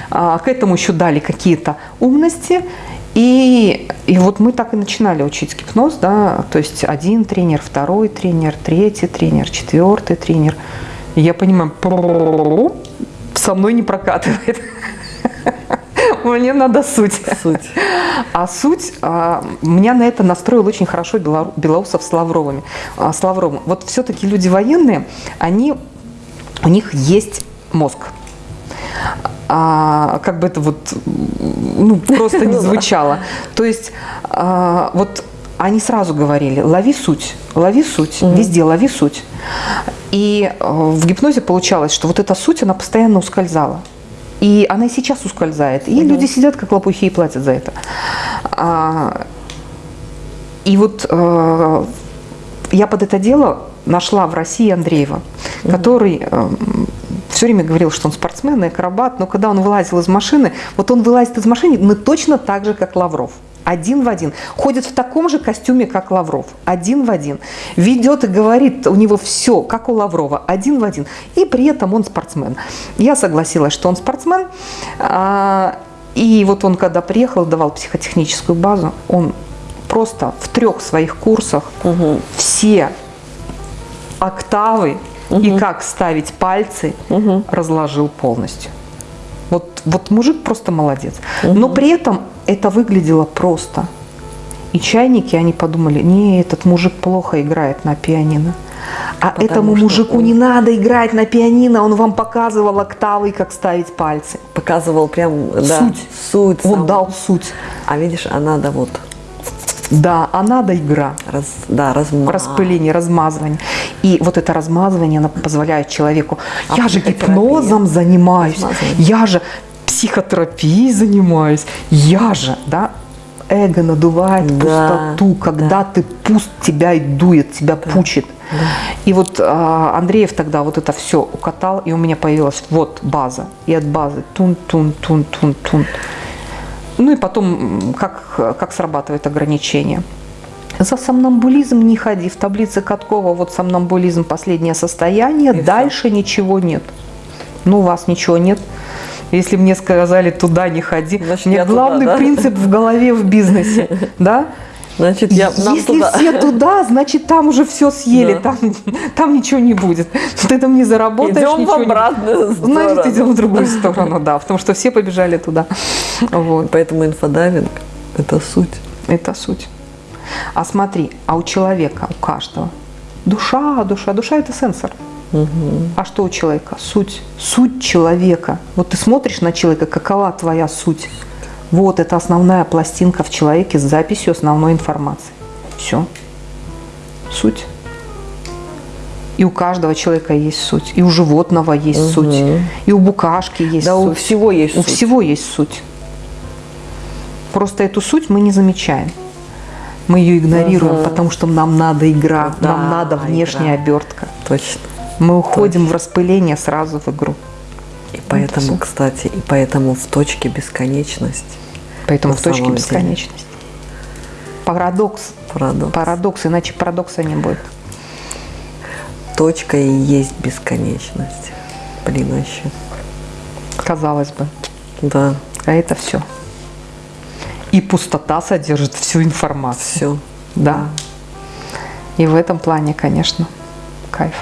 А, к этому еще дали какие-то умности. И, и вот мы так и начинали учить гипноз, да, то есть один тренер, второй тренер, третий тренер, четвертый тренер. И я понимаю, со мной не прокатывает. Мне надо суть. Суть. А суть, а, меня на это настроил очень хорошо Белоусов с Лавровыми. А, с Лавровым. Вот все-таки люди военные, они, у них есть мозг а, как бы это вот ну, просто не ну звучало. То есть а, вот они сразу говорили, лови суть, лови суть, mm-hmm. везде лови суть. И а, в гипнозе получалось, что вот эта суть, она постоянно ускользала. И она и сейчас ускользает. И mm-hmm. люди сидят как лопухи и платят за это. А, и вот а, я под это дело нашла в России Андреева, mm-hmm. который все время говорил, что он спортсмен и акробат, но когда он вылазил из машины, вот он вылазит из машины, но точно так же, как Лавров. Один в один. Ходит в таком же костюме, как Лавров. Один в один. Ведет и говорит, у него все, как у Лаврова. Один в один. И при этом он спортсмен. Я согласилась, что он спортсмен. А, и вот он, когда приехал, давал психотехническую базу, он просто в трех своих курсах угу. все октавы угу. и как ставить пальцы угу. разложил полностью. Вот, вот мужик просто молодец. Угу. Но при этом это выглядело просто. И чайники, они подумали, не, этот мужик плохо играет на пианино. А Потому этому мужику он... не надо играть на пианино, он вам показывал октавы, как ставить пальцы. Показывал прям, да, суть. суть он сам. дал суть. А видишь, а надо вот да, а надо игра. Раз, да, разма... Распыление, размазывание. И вот это размазывание оно позволяет человеку. А я же гипнозом занимаюсь, я же психотерапией занимаюсь, я же, да, эго надувает да, пустоту, когда да. ты пуст тебя и дует, тебя да. пучит. Да. И вот а, Андреев тогда вот это все укатал, и у меня появилась вот база. И от базы тун-тун-тун-тун-тун. Ну и потом, как, как срабатывает ограничение. За сомнамбулизм не ходи. В таблице Каткова вот сомнамбулизм последнее состояние, и дальше все. ничего нет. Ну, у вас ничего нет. Если мне сказали туда не ходи, Значит, мне главный туда, да? принцип в голове в бизнесе, да? Значит, я, нам Если туда. все туда, значит, там уже все съели, да. там, там ничего не будет. Ты там не заработаешь, идем ничего в обратную не... сторону. Значит, идем в другую сторону, да, потому что все побежали туда. Вот. Поэтому инфодайвинг – это суть. Это суть. А смотри, а у человека, у каждого, душа, душа, душа – это сенсор. Угу. А что у человека? Суть. Суть человека. Вот ты смотришь на человека, какова твоя суть? Вот это основная пластинка в человеке с записью основной информации. Все. Суть. И у каждого человека есть суть. И у животного есть угу. суть. И у букашки есть да, суть. у всего есть у суть. У всего есть суть. Просто эту суть мы не замечаем. Мы ее игнорируем, угу. потому что нам надо игра, да, нам надо внешняя игра. обертка. Точно. Мы уходим Точно. в распыление сразу в игру. И поэтому, кстати, и поэтому в точке бесконечность. Поэтому в точке бесконечности. Парадокс. Парадокс. Парадокс, иначе парадокса не будет. Точка и есть бесконечность. Блин, вообще. Казалось бы. Да. А это все. И пустота содержит всю информацию. Все. Да. И в этом плане, конечно, кайф.